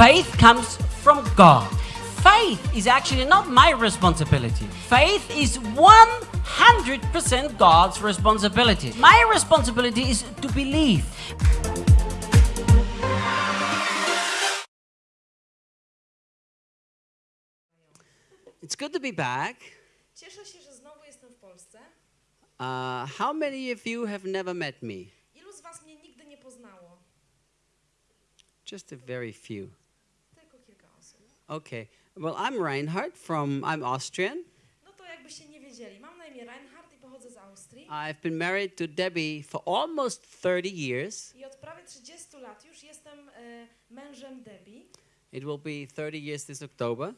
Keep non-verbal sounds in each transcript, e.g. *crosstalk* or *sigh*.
Faith comes from God. Faith is actually not my responsibility. Faith is 100% God's responsibility. My responsibility is to believe. It's good to be back. Cieszę się, że znowu jestem w Polsce. Uh, how many of you have never met me? Ilu z Was mnie nigdy nie poznało? Just a very few. Tylko kilka osób. Okay. Well, I'm Reinhard from, I'm Austrian. No to jakbyście nie wiedzieli, mam na imię Reinhard i pochodzę z Austrii. I've been married to Debbie for almost 30 years. I od prawie 30 lat już jestem e, mężem Debbie. It will be 30 years this October.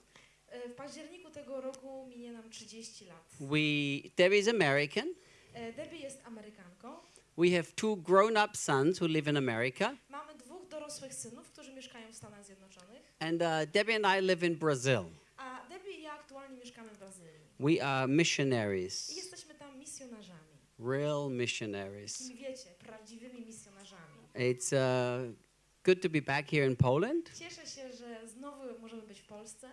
E, w październiku tego roku minie nam 30 lat. We, Debbie is American. E, Debbie jest Amerykanką. We have two grown-up sons who live in America. Dorosłych synów, którzy mieszkają w Stanach Zjednoczonych. And uh, Debbie and I live in Brazil. A Debbie i ja aktualnie mieszkamy w Brazylii. We are I missionaries, jesteśmy tam misjonarzami. real missionaries. Takimi wiecie, prawdziwymi misjonarzami. It's uh, good to be back here in Poland. Cieszę się, że znowu możemy być w Polsce.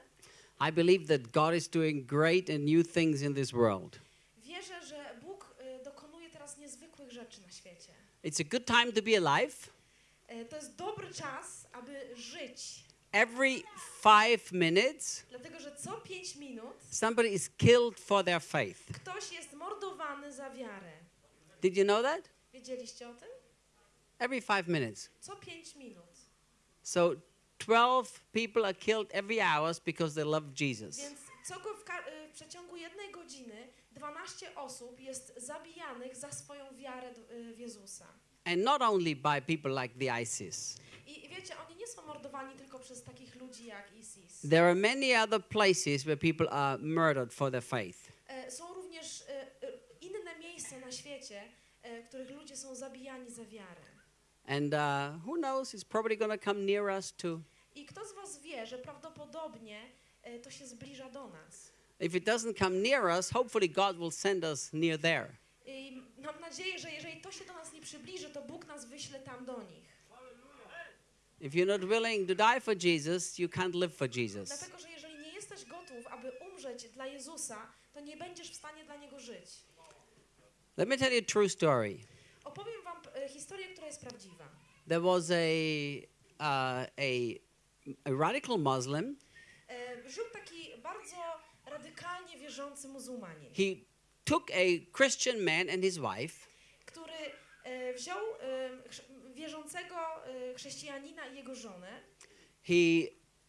I believe that God is doing great and new things in this world. Wierzę, że Bóg y, dokonuje teraz niezwykłych rzeczy na świecie. It's a good time to be alive. E, To jest dobry czas, aby żyć, Every five minutes, dlatego że co pięć minut somebody is killed for their faith. ktoś jest mordowany za wiarę. Did you know that? Wiedzieliście o tym? Every five minutes. Co pięć minut. So 12 people are killed every hour because they love Jesus. Więc co go w, ka- y, w przeciągu jednej godziny 12 osób jest zabijanych za swoją wiarę d- y, w Jezusa. And not only by people like the ISIS. I i wiecie, oni nie są mordowani tylko przez takich ludzi jak ISIS. There are many other places where people are murdered for their faith. Są również inne miejsca na świecie, w których ludzie są zabijani za wiarę. And uh, who knows, it's probably going to come near us too. I kto z Was wie, że prawdopodobnie to się zbliża do nas? If it doesn't come near us, hopefully God will send us near there. I mam nadzieję, że jeżeli to się do nas nie przybliży, to Bóg nas wyśle tam do nich. If you're not willing to die for Jesus, you can't live for Jesus. Dlatego, że jeżeli nie jesteś gotów, aby umrzeć dla Jezusa, to nie będziesz w stanie dla Niego żyć. Let me tell you a true story. Opowiem Wam e, historię, która jest prawdziwa. There was a, uh, a, a radical Muslim. E, Żył taki bardzo radykalnie wierzący muzułmanin. He took a Christian man and his wife, który e, wziął e, wierzącego e, chrześcijanina i jego żonę he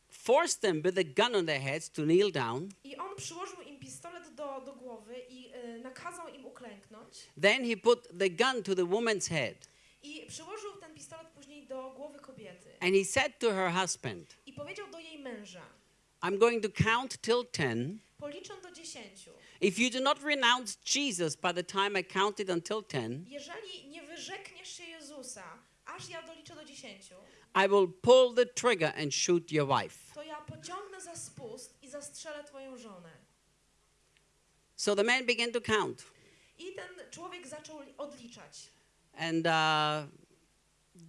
forced them with a gun on their heads to kneel down. i on przyłożył im pistolet do, do głowy i nakazał im uklęknąć Then he put the gun to the woman's head. i przyłożył ten pistolet później do głowy kobiety And he said to her husband, i powiedział do jej męża, I'm going to count till 10. policzę do dziesięciu. If you do not renounce Jesus by the time I counted until 10, Jeżeli nie wyrzekniesz się Jezusa, aż ja doliczę do dziesięciu, I will pull the trigger and shoot your wife. to ja pociągnę za spust i zastrzelę twoją żonę. So the man began to count. I ten człowiek zaczął odliczać. And uh,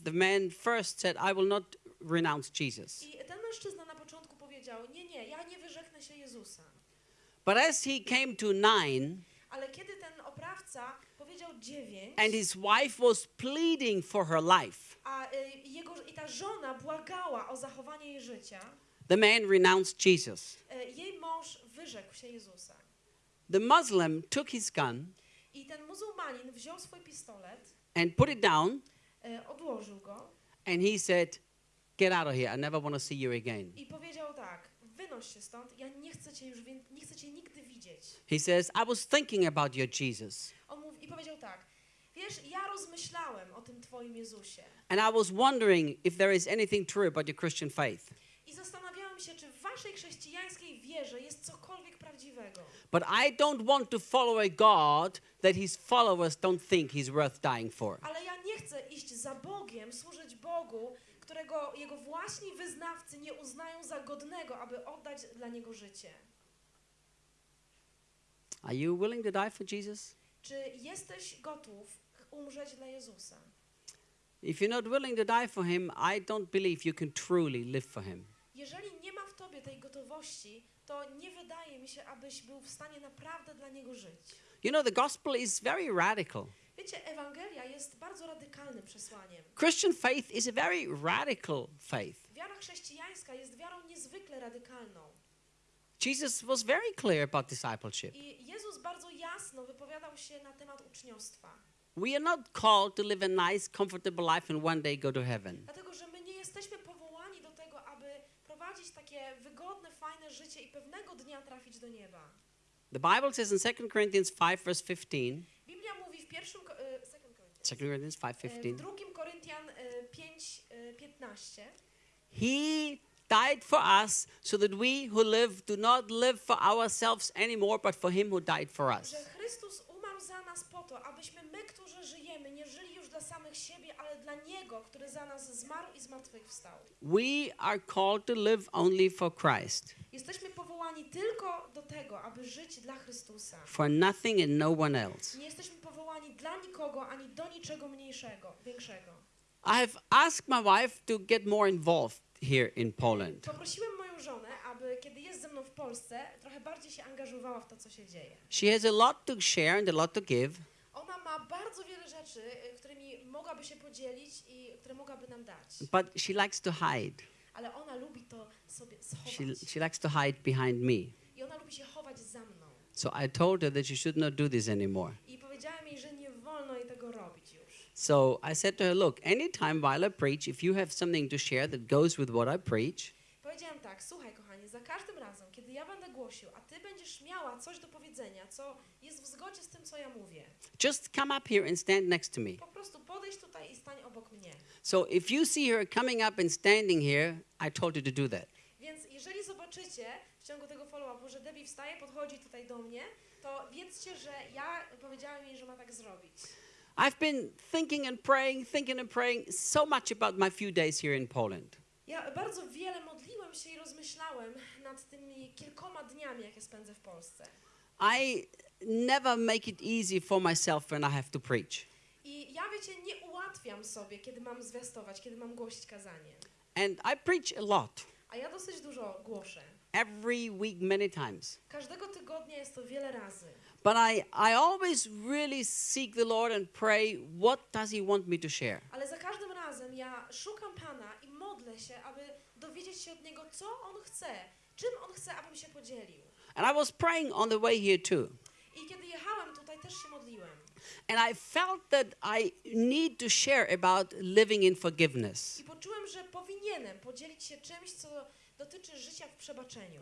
the man first said, I will not renounce Jesus. I ten mężczyzna na początku powiedział: Nie, nie, ja nie wyrzeknę się Jezusa. But as he came to nine, Ale kiedy ten oprawca powiedział dziewięć, and his wife was pleading for her life, a y, jego, i ta żona błagała o zachowanie jej życia, the man renounced Jesus. y, jej mąż wyrzekł się Jezusa. The Muslim took his gun I ten muzułmanin wziął swój pistolet, and put it down, y, odłożył go and he said, Get out of here. I never want to see you again. i powiedział tak: He says, I was thinking about your Jesus, tak: Wiesz, ja rozmyślałem o tym twoim Jezusie and I was wondering if there is anything true about your Christian faith. i zastanawiałem się, czy w waszej chrześcijańskiej wierze jest cokolwiek prawdziwego. But I don't want to follow a God that his followers don't think he's worth dying for. Ale ja nie chcę iść za Bogiem, służyć Bogu, którego jego własni wyznawcy nie uznają za godnego, aby oddać dla niego życie. Are you willing to die for Jesus? Czy jesteś gotów umrzeć dla Jezusa? If you're not willing to die for him, I don't believe you can truly live for him. Jeżeli nie ma w tobie tej gotowości, to nie wydaje mi się, abyś był w stanie naprawdę dla niego żyć. You know, the gospel is very radical. Wiecie, Ewangelia jest bardzo radykalnym przesłaniem. Christian faith is a very radical faith. Wiara chrześcijańska jest wiarą niezwykle radykalną. Jesus was very clear about discipleship. I Jezus bardzo jasno wypowiadał się na temat uczniostwa. We are not called to live a nice, comfortable life and one day go to heaven. Dlatego, że my nie jesteśmy powołani do tego, aby prowadzić takie wygodne, fajne życie i pewnego dnia trafić do nieba. The Bible says in 2 Corinthians 5, verse 15, Biblia mówi w pierwszym, ko- e, second Corinthians, 2 Corinthians 5, e, w 15, drugim Koryntian 5, 15, He died for us so that we who live do not live for ourselves anymore, but for Him who died for us. że Chrystus nas po to, abyśmy my, którzy żyjemy, nie żyli już dla samych siebie, ale dla Niego, który za nas zmarł i zmartwychwstał. We are called to live only for Christ, Jesteśmy powołani tylko do tego, aby żyć dla Chrystusa. for nothing and no one else. Nie jesteśmy powołani dla nikogo, ani do niczego mniejszego, większego. I have asked my wife to get more involved here in Poland. Poprosiłem moją żonę, mną w Polsce, trochę bardziej się angażowała w to, co się dzieje. She has a lot to share and a lot to give, Ona ma bardzo wiele rzeczy, którymi mogłaby się podzielić i które mogłaby nam dać. but she likes to hide. Ale ona lubi to sobie She, schować. she likes to hide behind me. I ona lubi się chować za mną. So I told her that she should not do this anymore. I powiedziałem jej, że nie wolno jej tego robić już. So I said to her, Look, anytime while I preach, if you have something to share that goes with what I preach, Powiedziałem tak, słuchaj kochanie, za każdym kiedy ja będę głosił, a ty będziesz miała coś do powiedzenia, co jest w zgodzie z tym, co ja mówię, just come up here and stand next to me. po prostu podejdź tutaj i stań obok mnie. So if you see her coming up and standing here, I told her to do that. Więc jeżeli zobaczycie w ciągu tego follow-upu, że Debbie wstaje, podchodzi tutaj do mnie, to wiedzcie, że ja powiedziałem jej, że ma tak zrobić. I've been thinking and praying, thinking and praying so much about my few days here in Poland. Ja bardzo wiele modliłem się i rozmyślałem nad tymi kilkoma dniami, jakie spędzę w Polsce. I never make it easy for myself when I have to preach. I ja, wiecie, nie ułatwiam sobie, kiedy mam zwiastować, kiedy mam głosić kazanie. And I preach a lot, A ja dosyć dużo głoszę. every week, many times. Każdego tygodnia jest to wiele razy. But I, I always really seek the Lord and pray, what does He want me to share? Ale za każdym razem ja szukam Pana i modlę się, aby dowiedzieć się od Niego, co On chce, czym On chce, abym się podzielił. And I was praying on the way here too. I kiedy jechałem tutaj, też się modliłem. And I felt that I need to share about living in forgiveness. I poczułem, że powinienem podzielić się czymś, co dotyczy życia w przebaczeniu.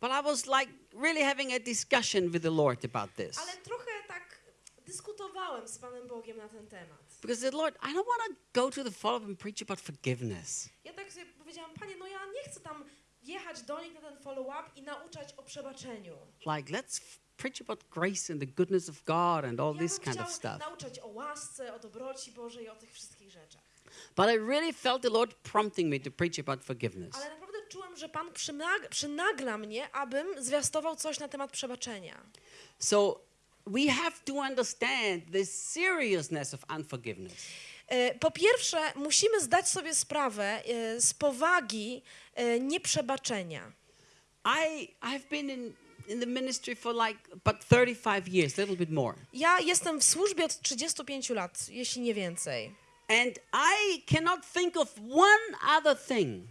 But I was like really having a discussion with the Lord about this. Ale trochę tak dyskutowałem z Panem Bogiem na ten temat. Because said, Lord, I don't want to go to the follow and preach about forgiveness. Ja tak sobie powiedziałam, Panie, no ja nie chcę tam jechać do nich na ten follow-up i nauczać o przebaczeniu. Like, let's preach about grace and the goodness of God and all ja this kind of stuff. nauczać o łasce, o dobroci Bożej o tych wszystkich rzeczach. But I really felt the Lord prompting me to preach about forgiveness. Ale naprawdę czułem, że Pan przynag- przynagla mnie, abym zwiastował coś na temat przebaczenia. So we have to understand the seriousness of unforgiveness. E, Po pierwsze, musimy zdać sobie sprawę e, z powagi e, nieprzebaczenia. I I've been in in the ministry for like about 35 years, a little bit more. Ja jestem w służbie od 35 lat, jeśli nie więcej. And I cannot think of one other thing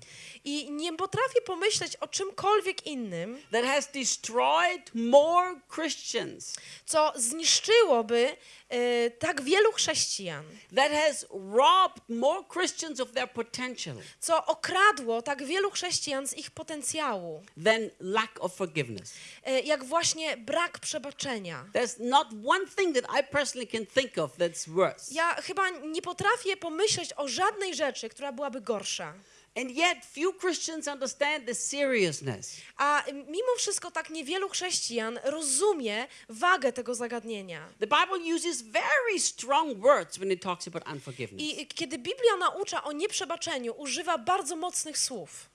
I nie potrafię pomyśleć o czymkolwiek innym, that has destroyed more Christians, co zniszczyłoby e, tak wielu chrześcijan, that has robbed more Christians of their potential co okradło tak wielu chrześcijan z ich potencjału, than lack of forgiveness. e, jak właśnie brak przebaczenia. There's not one thing that I personally can think of that's worse. Ja chyba nie potrafię pomyśleć o żadnej rzeczy, która byłaby gorsza. And yet, few Christians understand the seriousness. A mimo wszystko tak niewielu chrześcijan rozumie wagę tego zagadnienia. The Bible uses very strong words when it talks about unforgiveness. I kiedy Biblia naucza o nieprzebaczeniu, używa bardzo mocnych słów.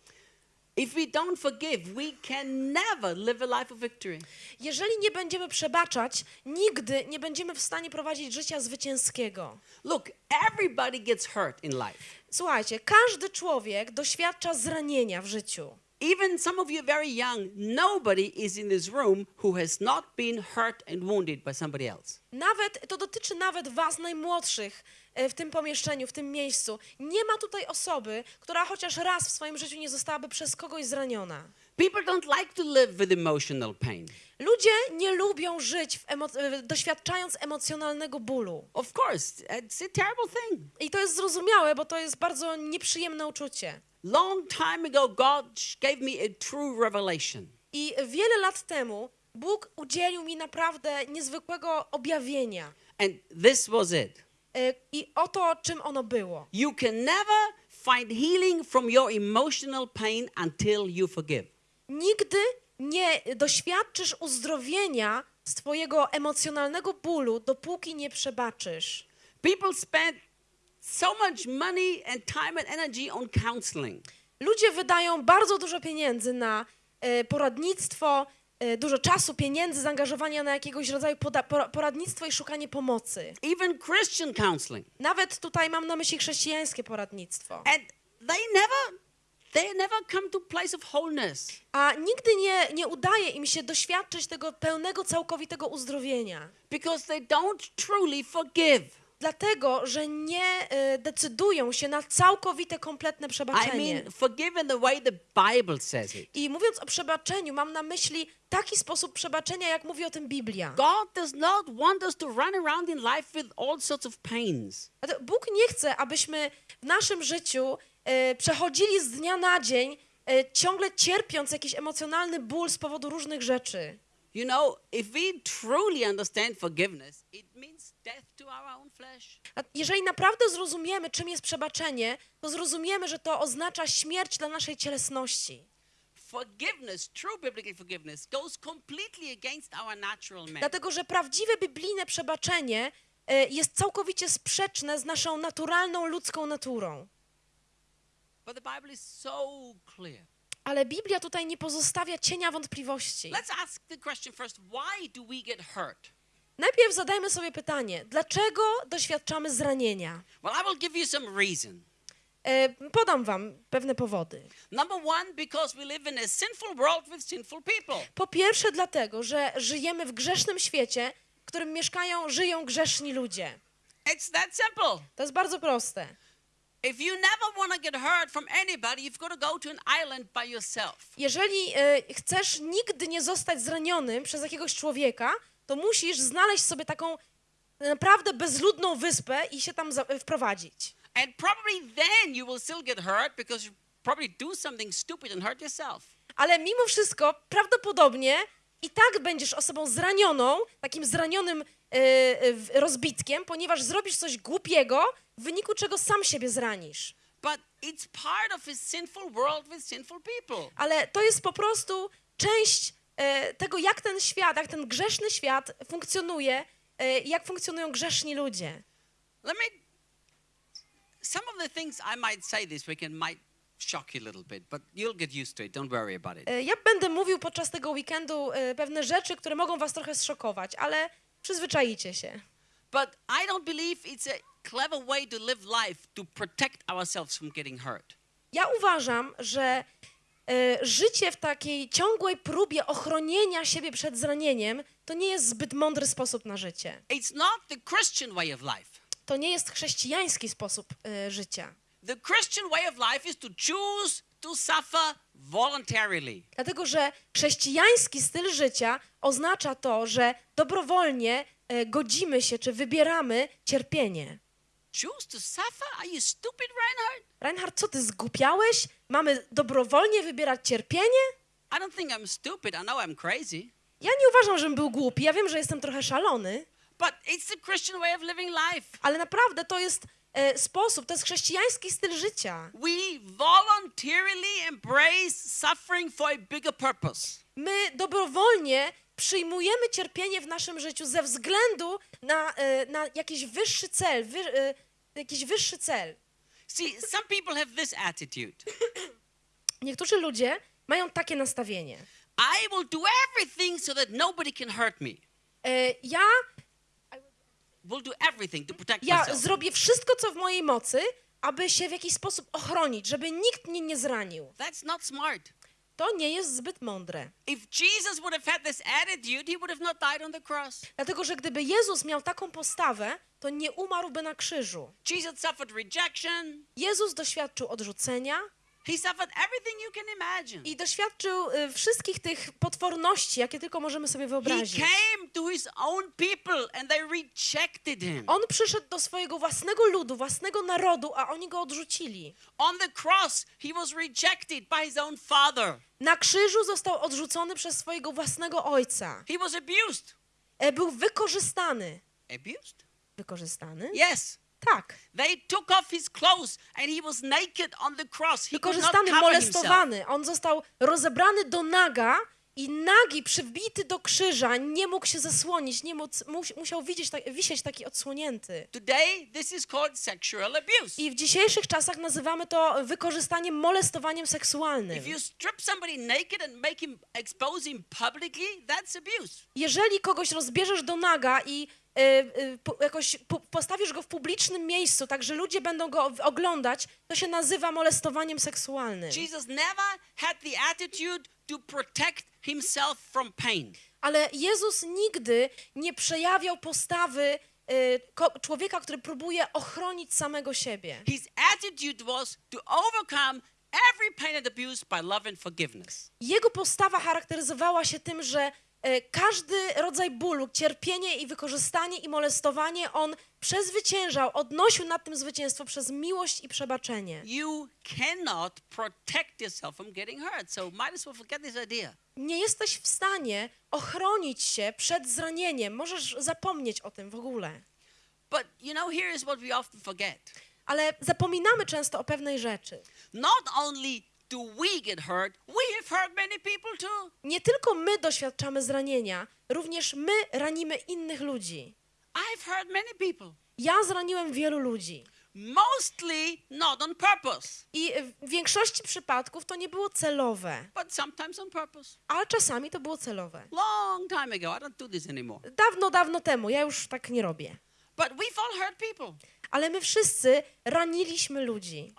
If we don't forgive, we can never live a life of victory. Jeżeli nie będziemy przebaczać, nigdy nie będziemy w stanie prowadzić życia zwycięskiego. Look, everybody gets hurt in life. Słuchajcie, każdy człowiek doświadcza zranienia w życiu. Even some of you very young. Nobody is in this room who has not been hurt and wounded by somebody else. Nawet, to dotyczy nawet was najmłodszych e, w tym pomieszczeniu, w tym miejscu. Nie ma tutaj osoby, która chociaż raz w swoim życiu nie zostałaby przez kogoś zraniona. People don't like to live with emotional pain. Ludzie nie lubią żyć emo- doświadczając emocjonalnego bólu. Of course, it's a terrible thing. I to jest zrozumiałe, bo to jest bardzo nieprzyjemne uczucie. Long time ago, God gave me a true revelation. I wiele lat temu Bóg udzielił mi naprawdę niezwykłego objawienia. And this was it. E, I oto, czym ono było. You can never find healing from your emotional pain until you forgive. Nigdy nie doświadczysz uzdrowienia z twojego emocjonalnego bólu, dopóki nie przebaczysz. People spend so much money and time and energy on counseling. Ludzie wydają bardzo dużo pieniędzy na e, poradnictwo, e, dużo czasu, pieniędzy, zaangażowania na jakiegoś rodzaju poradnictwo i szukanie pomocy. even Christian counseling. Nawet tutaj mam na myśli chrześcijańskie poradnictwo. And they never they never come to place of wholeness. A nigdy nie, nie udaje im się doświadczyć tego pełnego, całkowitego uzdrowienia. Because they don't truly forgive. Dlatego, że nie e, decydują się na całkowite, kompletne I przebaczenie. mean, forgive in the way the Bible says it. I mówiąc o przebaczeniu, mam na myśli taki sposób przebaczenia, jak mówi o tym Biblia. God does not want us to run around in life with all sorts of pains. Bóg nie chce, abyśmy w naszym życiu przechodzili z dnia na dzień, e, ciągle cierpiąc jakiś emocjonalny ból z powodu różnych rzeczy. You know, if we truly understand forgiveness, it means death to our own flesh. A jeżeli naprawdę zrozumiemy, czym jest przebaczenie, to zrozumiemy, że to oznacza śmierć dla naszej cielesności. Forgiveness, true biblical forgiveness, goes completely against our natural man. Dlatego, że prawdziwe biblijne przebaczenie e, jest całkowicie sprzeczne z naszą naturalną ludzką naturą. But the Bible is so clear. Ale Biblia tutaj nie pozostawia cienia wątpliwości. Let's ask the question first why do we get hurt? Najpierw zadajmy sobie pytanie, dlaczego doświadczamy zranienia? Well, I will give you some reason. E, podam wam pewne powody. Number one, because we live in a sinful world with sinful people. Po pierwsze dlatego, że żyjemy w grzesznym świecie, w którym mieszkają, żyją grzeszni ludzie. It's that simple. To jest bardzo proste. Jeżeli e, chcesz nigdy nie zostać zranionym przez jakiegoś człowieka, to musisz znaleźć sobie taką naprawdę bezludną wyspę i się tam za- wprowadzić. And probably then you will still get hurt because you probably do something stupid and hurt yourself. Ale mimo wszystko prawdopodobnie i tak będziesz osobą zranioną, takim zranionym e, e, rozbitkiem, ponieważ zrobisz coś głupiego, w wyniku czego sam siebie zranisz. Ale to jest po prostu część e, tego, jak ten świat, jak ten grzeszny świat funkcjonuje, e, jak funkcjonują grzeszni ludzie. Let me. Some of the things I might say this weekend might shock you a little bit, but you'll get used to it. Don't worry about it. E, Ja będę mówił podczas tego weekendu pewne rzeczy, które mogą was trochę zszokować, ale przyzwyczajicie się. But I don't believe it's a clever way to live life to protect ourselves from getting hurt. Ja uważam, że e, życie w takiej ciągłej próbie ochronienia siebie przed zranieniem to nie jest zbyt mądry sposób na życie. It's not the Christian way of life. To nie jest chrześcijański sposób e, życia. The Christian way of life is to choose to suffer voluntarily. Dlatego, że chrześcijański styl życia oznacza to, że dobrowolnie e, godzimy się czy wybieramy cierpienie. Choose to suffer? Are you stupid, Reinhard? Reinhard, co ty zgłupiałeś? Mamy dobrowolnie wybierać cierpienie? I don't think I'm stupid. I know I'm crazy. Ja nie uważam, żebym był głupi. Ja wiem, że jestem trochę szalony, But it's the Christian way of living life. ale naprawdę to jest sposób, to jest chrześcijański styl życia. We voluntarily embrace suffering for a bigger purpose. My dobrowolnie przyjmujemy cierpienie w naszym życiu ze względu na, e, na jakiś wyższy cel, wy, e, jakiś wyższy cel. See, some people have this attitude *clears throat* Niektórzy ludzie mają takie nastawienie. I will do everything so that nobody can hurt me. E, ja, Will do everything to protect ja zrobię wszystko, co w mojej mocy, aby się w jakiś sposób ochronić, żeby nikt mnie nie zranił. That's not smart. To nie jest zbyt mądre. Dlatego, że gdyby Jezus miał taką postawę, to nie umarłby na krzyżu. Jesus suffered rejection. Jezus doświadczył odrzucenia He suffered everything you can imagine. i doświadczył y, wszystkich tych potworności, jakie tylko możemy sobie He wyobrazić. came to his own people and they rejected him. On przyszedł do swojego własnego ludu, własnego narodu, a oni go odrzucili. On the cross, he was rejected by his own father. Na krzyżu został odrzucony przez swojego własnego ojca. He was abused. E, Był wykorzystany. Abused? Wykorzystany? Yes. Tak. They took off his clothes and he was naked on the cross. He Wykorzystany, cover himself. molestowany. On został rozebrany do naga i nagi, przybity do krzyża, nie mógł się zasłonić, nie musiał widzieć, tak, wisieć taki odsłonięty. Today, this is called sexual abuse. I w dzisiejszych czasach nazywamy to wykorzystaniem, molestowaniem seksualnym. If you strip somebody naked and make him expose him publicly, that's abuse. Jeżeli kogoś rozbierzesz do naga i jakoś po, postawisz go w publicznym miejscu, tak że ludzie będą go oglądać, to się nazywa molestowaniem seksualnym. Jesus never had the attitude to protect himself from pain. Ale Jezus nigdy nie przejawiał postawy y, człowieka, który próbuje ochronić samego siebie. His attitude was to overcome every pain and abuse by love and forgiveness. Jego postawa charakteryzowała się tym, że każdy rodzaj bólu, cierpienie i wykorzystanie i molestowanie on przezwyciężał, odnosił nad tym zwycięstwo przez miłość i przebaczenie. You cannot protect yourself from getting hurt. So might as well forget this idea. Nie jesteś w stanie ochronić się przed zranieniem, możesz zapomnieć o tym w ogóle. But you know, here is what we often forget. Ale zapominamy często o pewnej rzeczy. Not only do we get hurt, we have hurt many people too. Nie tylko my doświadczamy zranienia, również my ranimy innych ludzi. I've hurt many people. Ja zraniłem wielu ludzi. Mostly not on purpose, I w większości przypadków to nie było celowe, but sometimes on purpose. ale czasami to było celowe. Long time ago, I don't do this anymore. Dawno, dawno temu, ja już tak nie robię. But we've all hurt people. Ale my wszyscy raniliśmy ludzi.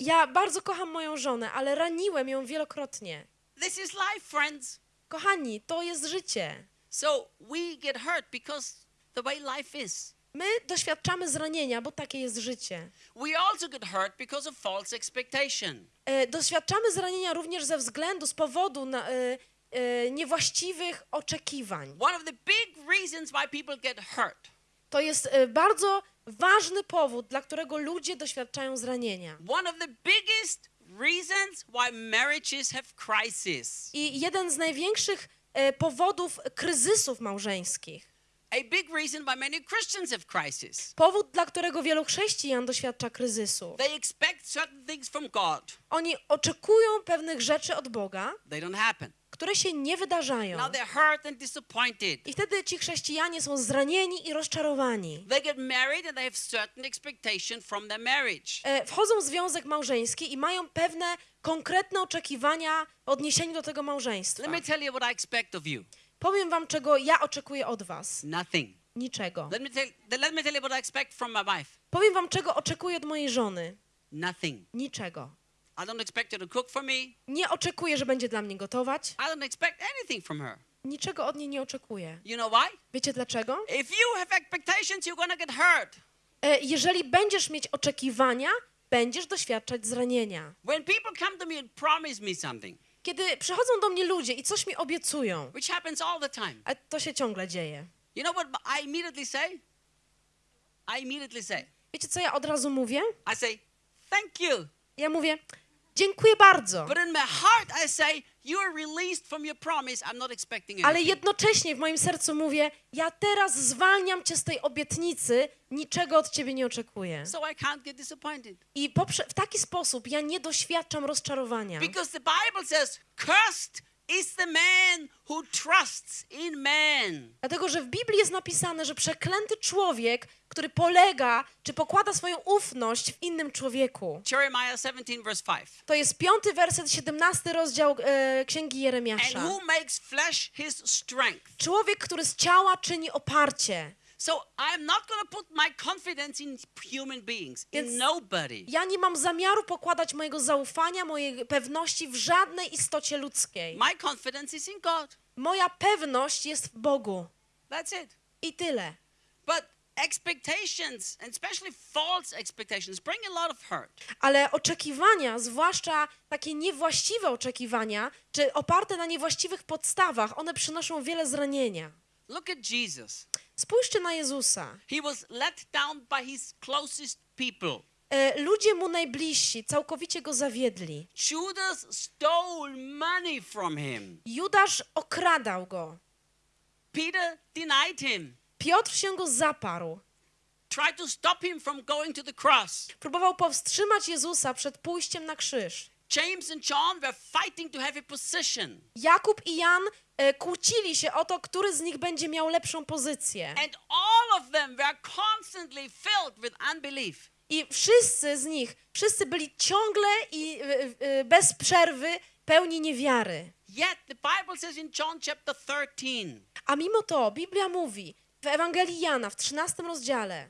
Ja bardzo kocham moją żonę, ale raniłem ją wielokrotnie. This is life, friends. Kochani, to jest życie. So we get hurt because the way life is. My doświadczamy zranienia, bo takie jest życie. We also get hurt because of false expectation. E, doświadczamy zranienia również ze względu, z powodu na, e, e, niewłaściwych oczekiwań. One of the big reasons why people get hurt, To jest e, bardzo ważny powód, dla którego ludzie doświadczają zranienia. one of the biggest reasons why marriages have crisis. I jeden z największych e, powodów kryzysów małżeńskich, A big reason why many Christians have crisis. powód, dla którego wielu chrześcijan doświadcza kryzysu. They expect certain things from God. Oni oczekują pewnych rzeczy od Boga, They don't happen. Które się nie wydarzają. Now they're hurt and disappointed. I wtedy ci chrześcijanie są zranieni i rozczarowani. They get married and they have certain expectation from their marriage. E, Wchodzą w związek małżeński i mają pewne konkretne oczekiwania w odniesieniu do tego małżeństwa. Let me tell you what I expect of you. Powiem wam, czego ja oczekuję od was. Nothing. Niczego. Let me tell, let me tell you what I expect from my wife. Powiem wam, czego oczekuję od mojej żony. Nothing. Niczego. I don't expect her to cook for me. Nie oczekuję, że będzie dla mnie gotować. I don't expect anything from her. Niczego od niej nie oczekuję. You know why? Wiecie dlaczego? If you have expectations, you're to get hurt. E, Jeżeli będziesz mieć oczekiwania, będziesz doświadczać zranienia. When people come to me and promise me something, Kiedy przychodzą do mnie ludzie i coś mi obiecują, which happens all the time, a to się ciągle dzieje. you know what I immediately say? I immediately say, Wiecie, co ja od razu mówię? I say, thank you. Ja mówię, dziękuję bardzo. But in my heart, I say, you are released from your promise. I'm not expecting Ale jednocześnie w moim sercu mówię, ja teraz zwalniam cię z tej obietnicy, niczego od ciebie nie oczekuję. So I can't get disappointed. I w taki sposób ja nie doświadczam rozczarowania. Because the Bible says, cursed is the man who trusts in man. Dlatego, że w Biblii jest napisane, że przeklęty człowiek, który polega czy pokłada swoją ufność w innym człowieku. Jeremiah 17, verse 5. To jest piąty werset, 17 rozdział e, Księgi And Jeremiasza. who makes flesh his strength. Człowiek, który z ciała czyni oparcie. So I'm not to put my confidence in human beings, Więc- in nobody. Ja nie mam zamiaru pokładać mojego zaufania, mojej pewności w żadnej istocie ludzkiej. My confidence is in God. Moja pewność jest w Bogu. That's it. I tyle. But expectations, and especially false expectations, bring a lot of hurt. Ale oczekiwania, zwłaszcza takie niewłaściwe oczekiwania, czy oparte na niewłaściwych podstawach, one przynoszą wiele zranienia. Look at Jesus. Spójrzcie na Jezusa. He was let down by his closest people. E, ludzie mu najbliżsi całkowicie go zawiedli. Judas stole money from him. Judasz okradał go. Peter denied him, Piotr się go zaparł. tried to stop him from going to the cross. Próbował powstrzymać Jezusa przed pójściem na krzyż. James and John were fighting to have a position. Jakub i Jan e, kłócili się o to, który z nich będzie miał lepszą pozycję. And all of them were constantly filled with unbelief. I wszyscy z nich, wszyscy byli ciągle i e, e, bez przerwy pełni niewiary. Yet the Bible says in John chapter 13, A mimo to Biblia mówi w Ewangelii Jana w 13 rozdziale,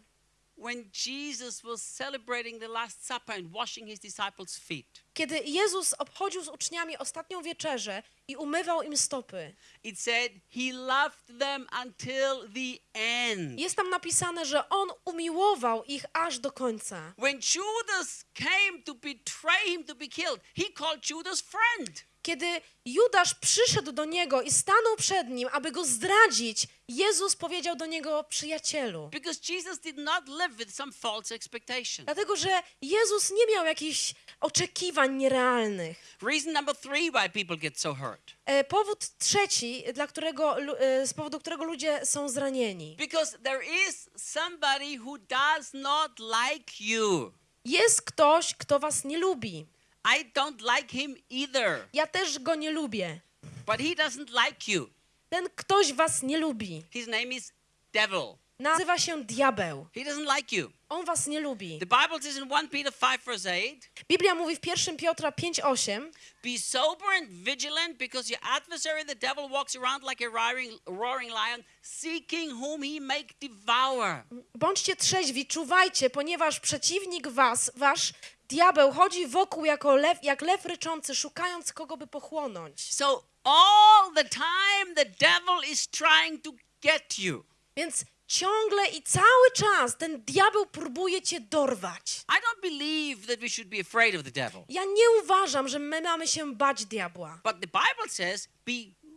kiedy Jezus obchodził z uczniami ostatnią wieczerzę i umywał im stopy, it said he loved them until the end. jest tam napisane, że On umiłował ich aż do końca. When Judas came to betray him to be killed, he called Judas friend. Kiedy Judasz przyszedł do niego i stanął przed nim, aby go zdradzić, Jezus powiedział do niego przyjacielu. Because Jesus did not live with some false expectation. Dlatego, że Jezus nie miał jakichś oczekiwań nierealnych. Reason number three why people get so hurt. E, powód trzeci, dla którego, e, z powodu którego ludzie są zranieni. Because there is somebody who does not like you. Jest ktoś, kto was nie lubi. I don't like him either, Ja też go nie lubię. but he doesn't like you. Ten ktoś was nie lubi. His name is devil. Nazywa się diabeł. He doesn't like you. On was nie lubi. The Bible says in 1 Peter 5 verse 8, Biblia mówi w 1 Piotra 5:8, Be sober and vigilant, because your adversary, the devil, walks around like a roaring, roaring lion, seeking whom he may devour. Bądźcie trzeźwi, czuwajcie, ponieważ przeciwnik was, wasz diabeł, chodzi wokół jako lew, jak lew ryczący, szukając kogo by pochłonąć. So all the time, the devil is trying to get you. Więc ciągle i cały czas ten diabeł próbuje cię dorwać. I don't believe that we should be afraid of the devil. Ja nie uważam, że my mamy się bać diabła. But the Bible says, be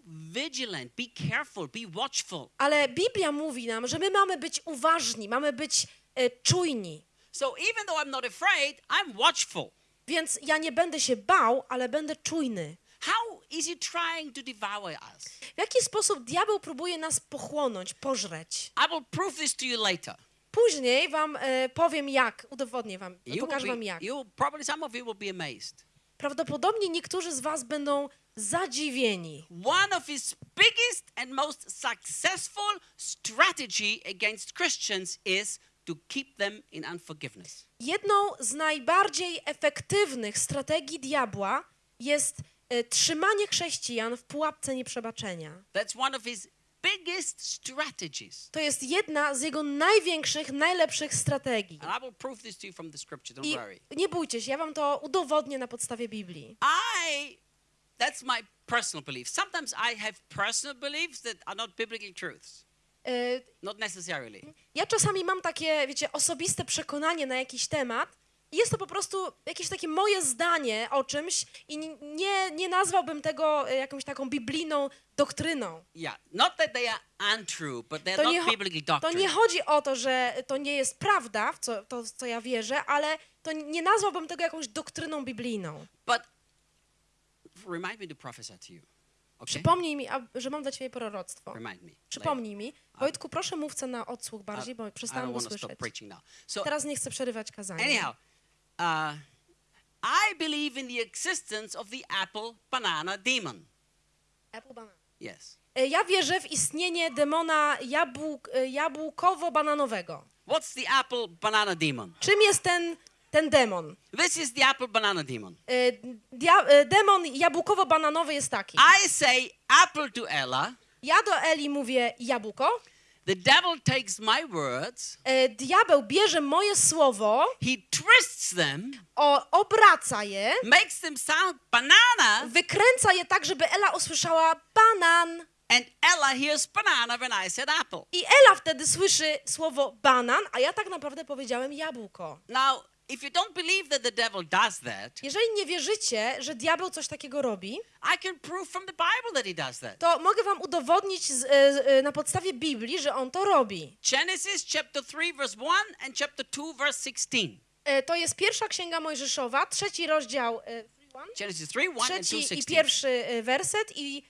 vigilant, be careful, be watchful. Ale Biblia mówi nam, że my mamy być uważni, mamy być e, czujni. So even though I'm not afraid, I'm watchful. Więc ja nie będę się bał, ale będę czujny. How is he trying to devour us? W jaki sposób diabeł próbuje nas pochłonąć, pożreć? I will prove this to you later. Później wam e, powiem jak, udowodnię wam, You pokażę will wam be, jak. you probably some of you will be amazed. Prawdopodobnie niektórzy z was będą zadziwieni. One of his biggest and most successful strategy against Christians is to keep them in unforgiveness. Jedną z najbardziej efektywnych strategii diabła jest e, trzymanie chrześcijan w pułapce nieprzebaczenia. That's one of his biggest strategies. To jest jedna z jego największych, najlepszych strategii. And I will prove this to you from the scripture, don't I worry. nie bójcie się, ja wam to udowodnię na podstawie Biblii. I, that's my personal belief. Sometimes I have personal beliefs that are not biblical truths. E, Not necessarily. Ja czasami mam takie, wiecie, osobiste przekonanie na jakiś temat i jest to po prostu jakieś takie moje zdanie o czymś i nie, nie nazwałbym tego e, jakąś taką biblijną doktryną. Yeah, not that they are untrue, but they're To nie, not to nie chodzi o to, że to nie jest prawda, w co, to, w co ja wierzę, ale to nie nazwałbym tego jakąś doktryną biblijną. But remind me to prophesy to you. Okay? Przypomnij mi, a- że mam dla ciebie proroctwo. Przypomnij mi. Wojtku, proszę mówce na odsłuch bardziej, bo don't go słyszeć. So Teraz nie chcę przerywać kazania. anyhow, uh, I believe in the existence of the apple banana demon. Apple banana. Yes. E, Ja wierzę w istnienie demona jabłk, e, jabłkowo-bananowego. What's the apple banana demon? Czym jest ten, ten demon? This is the apple banana demon. E, Dia, e, demon jabłkowo-bananowy jest taki. I say apple to Ella. Ja do Eli mówię jabłko, The devil takes my words, e, diabeł bierze moje słowo, he twists them, o, obraca je, makes them sound banana, wykręca je tak, żeby Ela usłyszała banan. and Ella hears banana when I said apple. I Ela wtedy słyszy słowo banan, a ja tak naprawdę powiedziałem jabłko. Now, if you don't believe that the devil does that, Jeżeli nie wierzycie, że diabeł coś takiego robi, I can prove from the Bible that he does that. to mogę wam udowodnić z, e, z, e, na podstawie Biblii, że on to robi. Genesis chapter 3, verse 1 and chapter 2, verse 16. E, To jest pierwsza księga Mojżeszowa, trzeci rozdział, e, Genesis 3, 1 and 2, trzeci i 16. pierwszy e, werset i,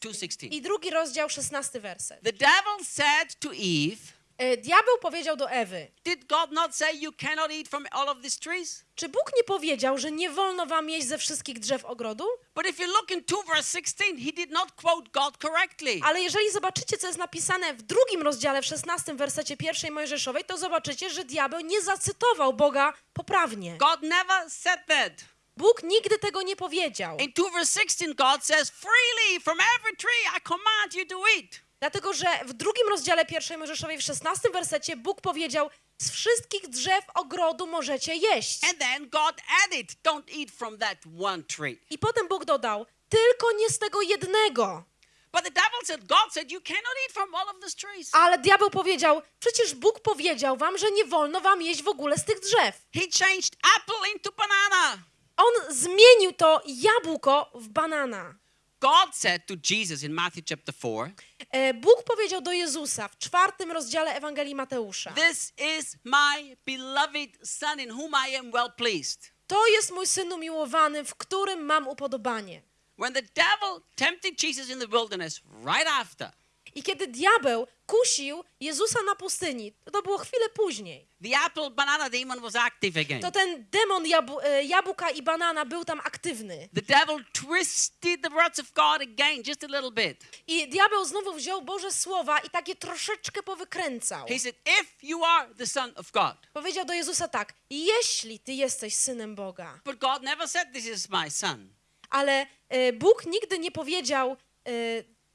2:16. i drugi rozdział, szesnasty werset. The devil said to Eve, Diabeł powiedział do Ewy, Did God not say you cannot eat from all of these trees? czy Bóg nie powiedział, że nie wolno wam jeść ze wszystkich drzew ogrodu? But if you look in 2 verse 16, he did not quote God correctly. Ale jeżeli zobaczycie, co jest napisane w drugim rozdziale, w szesnastym wersecie pierwszej Mojżeszowej, to zobaczycie, że diabeł nie zacytował Boga poprawnie. God never said that. Bóg nigdy tego nie powiedział. In 2 verse 16, God says, Freely from every tree I command you to eat. Dlatego, że w drugim rozdziale pierwszej Mojżeszowej, w szesnastym wersecie, Bóg powiedział, z wszystkich drzew ogrodu możecie jeść. And then God added, Don't eat from that one tree. I potem Bóg dodał, tylko nie z tego jednego. But the devil said, God said, You cannot eat from all of these trees. Ale diabeł powiedział, przecież Bóg powiedział wam, że nie wolno wam jeść w ogóle z tych drzew. He changed apple into banana. On zmienił to jabłko w banana. God said to Jesus in Matthew chapter 4, E, Bóg powiedział do Jezusa w czwartym rozdziale Ewangelii Mateusza. This is my beloved Son in whom I am well pleased. To jest mój syn umiłowany, w którym mam upodobanie. When the devil tempted Jesus in the wilderness right after, I kiedy diabeł kusił Jezusa na pustyni, to, było chwilę później, the apple banana demon was active again. to ten demon jabł, e, jabłka i banana był tam aktywny. The devil twisted the words of God again just a little bit. I diabeł znowu wziął Boże słowa i takie troszeczkę powykręcał. He said, If you are the Son of God. Powiedział do Jezusa tak, jeśli ty jesteś synem Boga. But God never said, This is my son. Ale e, Bóg nigdy nie powiedział, e,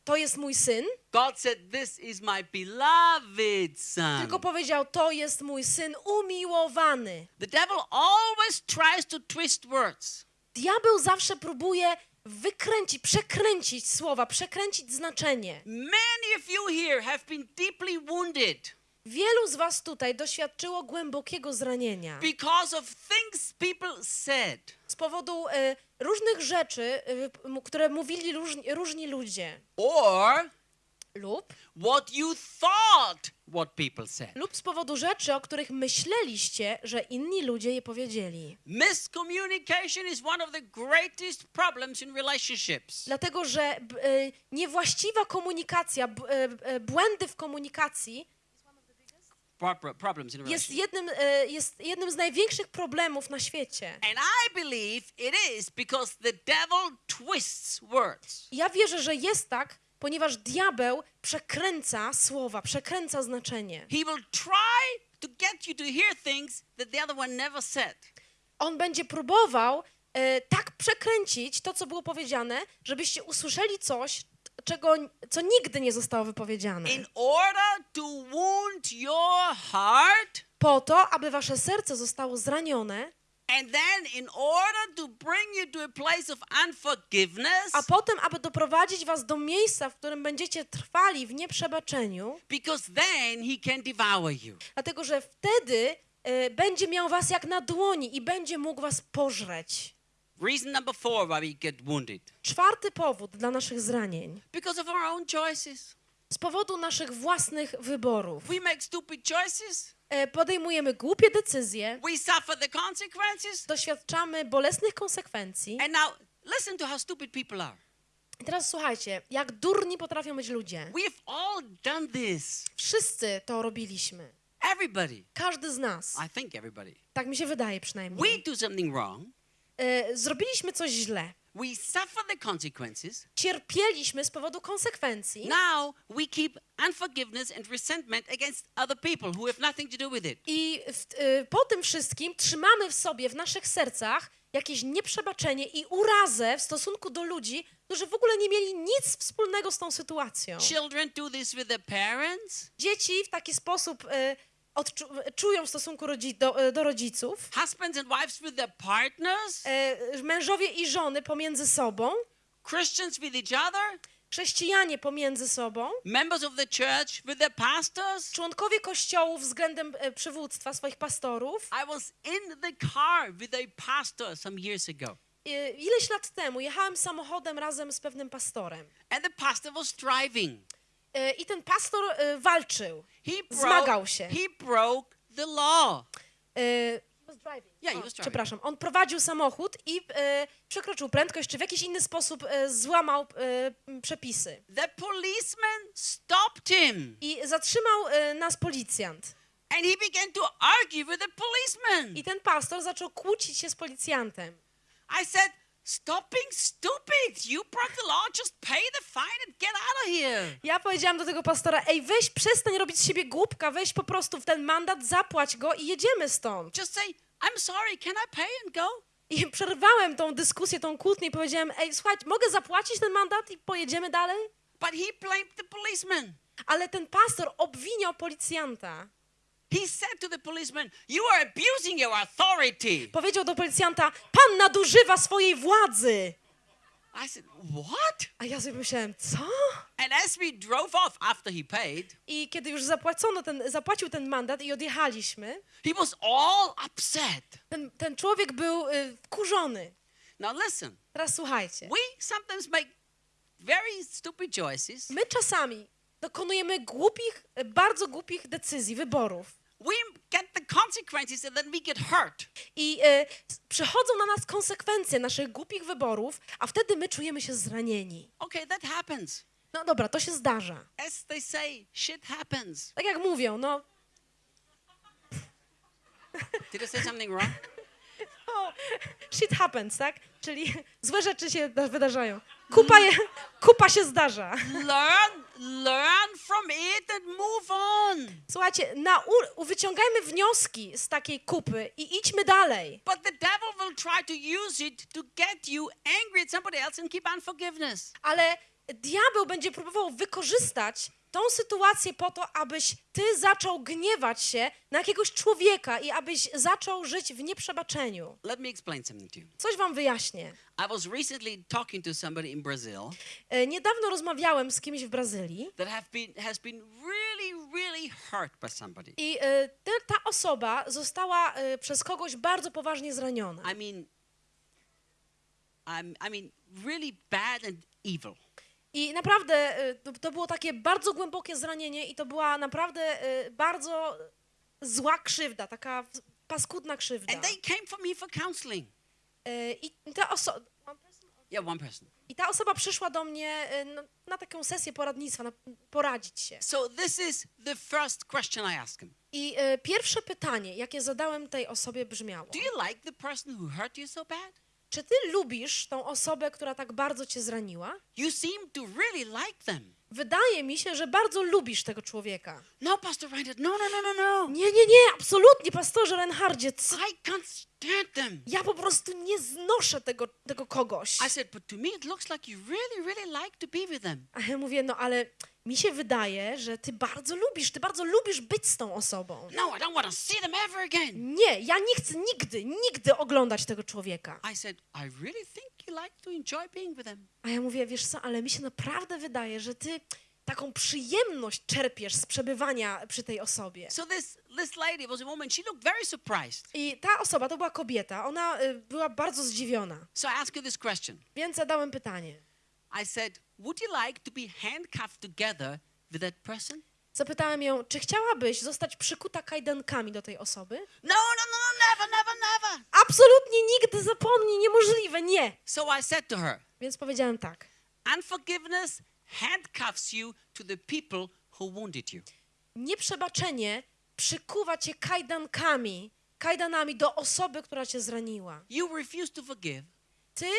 to jest mój syn, God said, This is my beloved son. tylko powiedział, to jest mój syn umiłowany. The devil always tries to twist words. Diabeł zawsze próbuje wykręcić, przekręcić słowa, przekręcić znaczenie. Many of you here have been deeply wounded Wielu z was tutaj doświadczyło głębokiego zranienia because of things people said. z powodu e, różnych rzeczy, e, m- które mówili różni, różni ludzie or lub, what you thought what people said. lub z powodu rzeczy, o których myśleliście, że inni ludzie je powiedzieli. Miscommunication is one of the greatest problems in relationships. Dlatego, że b, e, niewłaściwa komunikacja, b, e, e, błędy w komunikacji Pro- pro- problems in jest jednym, e, jest jednym z największych problemów na świecie. And I believe it is because the devil twists words. Ja wierzę, że jest tak, ponieważ diabeł przekręca słowa, przekręca znaczenie. He will try to get you to hear things that the other one never said. On będzie próbował e, tak przekręcić to, co było powiedziane, żebyście usłyszeli coś, czego, co nigdy nie zostało wypowiedziane. In order to wound your heart Po to, aby wasze serce zostało zranione, And then, in order to bring you to a place of unforgiveness, a potem, aby doprowadzić was do miejsca, w którym będziecie trwali w nieprzebaczeniu, because then he can devour you. dlatego że wtedy e, będzie miał was jak na dłoni i będzie mógł was pożreć. Reason number four why we get wounded Czwarty powód dla naszych zranień. because of our own choices. Z powodu naszych własnych wyborów. We make stupid choices, E, Podejmujemy głupie decyzje, we suffer the consequences. doświadczamy bolesnych konsekwencji. And now, listen to how stupid people are. I teraz słuchajcie, jak durni potrafią być ludzie. We've all done this. Wszyscy to robiliśmy. Everybody. Każdy z nas. I think everybody. Tak mi się wydaje We przynajmniej. do something wrong. E, Zrobiliśmy coś źle. We suffer the consequences. cierpieliśmy z powodu konsekwencji. Now we keep unforgiveness and resentment against other people who have nothing to do with it. I w, y, po tym wszystkim trzymamy w sobie, w naszych sercach jakieś nieprzebaczenie i urazę w stosunku do ludzi, którzy w ogóle nie mieli nic wspólnego z tą sytuacją. Children do this with their parents. Dzieci w taki sposób y, odczu- czują w stosunku rodzi- do, y, do rodziców. Husbands and wives with their partners. E, mężowie i żony pomiędzy sobą, Christians with each other. chrześcijanie pomiędzy sobą, Members of the church with their pastors. członkowie kościołów względem e, przywództwa swoich pastorów. I was in the car with a pastor some years ago. E, Ileś lat temu jechałem samochodem razem z pewnym pastorem. And the pastor was driving. E, I ten pastor e, walczył. Zmagał się. he broke the law. E, Yeah, he o, was driving. przepraszam, on prowadził samochód i e, przekroczył prędkość, czy w jakiś inny sposób e, złamał e, przepisy. The policeman stopped him. I zatrzymał nas policjant. And he began to argue with the policeman. I ten pastor zaczął kłócić się z policjantem. I said, Stop being stupid. You broke the law. Just pay the fine and get out of here. Ja powiedziałam do tego pastora, ej, weź, przestań robić z siebie głupka, weź po prostu w ten mandat, zapłać go i jedziemy stąd. Just say, I'm sorry. Can I pay and go? I przerwałem tą dyskusję, tą kłótnię i powiedziałem, ej, słuchaj, mogę zapłacić ten mandat i pojedziemy dalej? But he blamed the policeman. Ale ten pastor obwiniał policjanta. He said to the policeman, You are abusing your authority. Powiedział do policjanta, pan nadużywa swojej władzy. I said, What? A ja sobie myślałem, co? And as we drove off after he paid, I kiedy już zapłacono ten, zapłacił ten mandat i odjechaliśmy, he was all upset. ten, ten człowiek był y, wkurzony. Now listen, Teraz słuchajcie. we sometimes make very stupid choices. My czasami dokonujemy głupich, bardzo głupich decyzji, wyborów. We get the consequences and then we get hurt. I s- przychodzą na nas konsekwencje naszych głupich wyborów, a wtedy my czujemy się zranieni. Okay, that happens. No dobra, to się zdarza. As they say, shit happens. Tak jak mówią, no, *laughs* Did I say something wrong? *laughs* o, shit happens, tak? Czyli *laughs* złe rzeczy się da- wydarzają. Kupa, je, kupa się zdarza. learn, learn from it and move on. Słuchajcie, nau- wyciągajmy wnioski z takiej kupy i idźmy dalej. But the devil will try to use it to get you angry at somebody else and keep unforgiveness. Ale diabeł będzie próbował wykorzystać tą sytuację po to, abyś ty zaczął gniewać się na jakiegoś człowieka i abyś zaczął żyć w nieprzebaczeniu. Let me explain something to you. Coś wam wyjaśnię. I was recently talking to somebody in Brazil E, Niedawno rozmawiałem z kimś w Brazylii that have been has been really, really hurt by somebody. i e, te, ta osoba została e, przez kogoś bardzo poważnie zraniona. I mean, I'm, I mean, really bad and evil. I naprawdę e, to, było takie bardzo głębokie zranienie i to była naprawdę e, bardzo zła krzywda, taka paskudna krzywda. And they came for me for counseling. E, I ta osoba... Yeah, one person. I ta osoba przyszła do mnie e, no, na taką sesję poradnictwa, na, poradzić się. So this is the first question I asked him. I e, pierwsze pytanie, jakie zadałem tej osobie brzmiało. Do you like the person who hurt you so bad? Czy ty lubisz tą osobę, która tak bardzo cię zraniła? You seem to really like them. Wydaje mi się, że bardzo lubisz tego człowieka. No, Pastor Reinhard, no, no, no, no, no. Nie, nie, nie, absolutnie, pastorze Reinhardzie. I can't stand them. Ja po prostu nie znoszę tego, tego kogoś. I said, but to me it looks like you really, really like to be with them. A ja mówię, no ale mi się wydaje, że ty bardzo lubisz, ty bardzo lubisz być z tą osobą. No, I don't want to see them ever again. Nie, ja nie chcę nigdy, nigdy oglądać tego człowieka. I said, I really think you like to enjoy being with them. A ja mówię, wiesz co, ale mi się naprawdę wydaje, że ty taką przyjemność czerpiesz z przebywania przy tej osobie. So this this lady was a woman. She looked very surprised. I ta osoba to była kobieta, ona y, była bardzo zdziwiona. So I asked her this question. Więc zadałem pytanie. I said, would you like to be handcuffed together with that person? Zapytałem ją, czy chciałabyś zostać przykuta kajdankami do tej osoby? No, no, no, never, never, never. Absolutnie nigdy, zapomnij, niemożliwe, nie. So I said to her, Więc powiedziałem tak. unforgiveness handcuffs you to the people who wounded you. Nieprzebaczenie przykuwa cię kajdankami, kajdanami do osoby, która cię zraniła. You refuse to forgive, Ty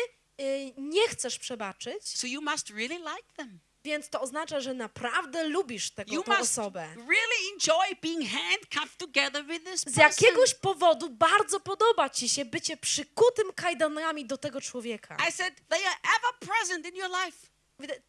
nie chcesz przebaczyć, So you must really like them. więc to oznacza, że naprawdę lubisz tego, You osobę. really Z jakiegoś powodu bardzo podoba ci się bycie przykutym kajdanami do tego człowieka. I said they are ever present in your life.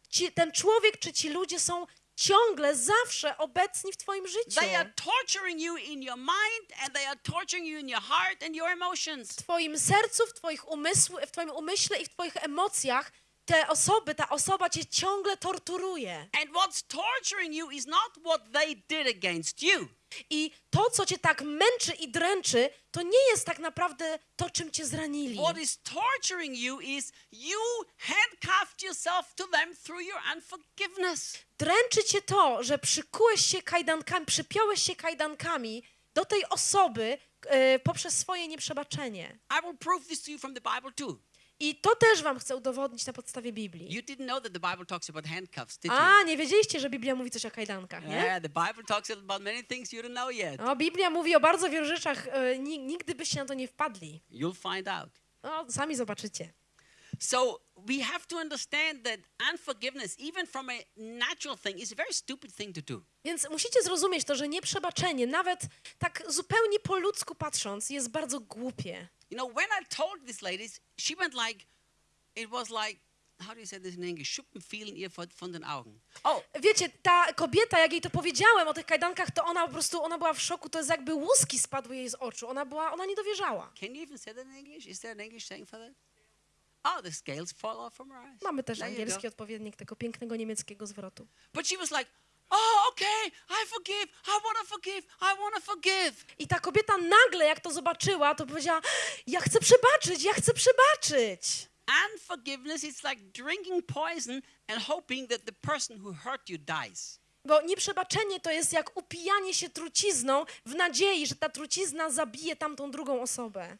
Ci, ten człowiek czy ci ludzie są ciągle, zawsze obecni w twoim życiu. They are torturing you in your mind and they are torturing you in your heart and your emotions. W twoim sercu, w, twoich umysł, w twoim umyśle i w twoich emocjach te osoby, ta osoba cię ciągle torturuje. And what's torturing you is not what they did against you. I to, co cię tak męczy i dręczy, to nie jest tak naprawdę to, czym cię zranili. What is torturing you is you handcuffed yourself to them through your unforgiveness. Dręczy cię to, że przykułeś się kajdankami, przypiąłeś się kajdankami do tej osoby e, poprzez swoje nieprzebaczenie. I will prove this to you from the Bible too. I to też wam chcę udowodnić na podstawie Biblii. You didn't know that the Bible talks about handcuffs, did you? A, nie wiedzieliście, że Biblia mówi coś o kajdankach, nie? Yeah, the Bible talks about many things you don't know yet. No, Biblia mówi o bardzo wielu rzeczach, e, ni- nigdy byście na to nie wpadli. You'll find out. No, sami zobaczycie. So we have to understand that unforgiveness, even from a natural thing, is a very stupid thing to do. Więc musicie zrozumieć to, że nieprzebaczenie, nawet tak zupełnie po ludzku patrząc, jest bardzo głupie. You know, when I told these ladies, she went like, it was like, how do you say this in English? Schuppenfielen ihr von von den Augen. Oh, Wiecie, ta kobieta, jak jej to powiedziałem o tych kajdankach, to ona po prostu, ona była w szoku, to jest jakby łuski spadły jej z oczu. Ona była, ona nie dowierzała. can you even say that in English? Is there an English saying for that? Oh, the scales fall off from her eyes. Mamy też There you go. angielski odpowiednik tego pięknego niemieckiego zwrotu. But she was like, oh, okay, I forgive, I want to forgive, I want to forgive. I ta kobieta nagle, jak to zobaczyła, to powiedziała, ja chcę przebaczyć, ja chcę przebaczyć. Unforgiveness is like drinking poison and hoping that the person who hurt you dies. Bo nieprzebaczenie to jest jak upijanie się trucizną w nadziei, że ta trucizna zabije tamtą drugą osobę.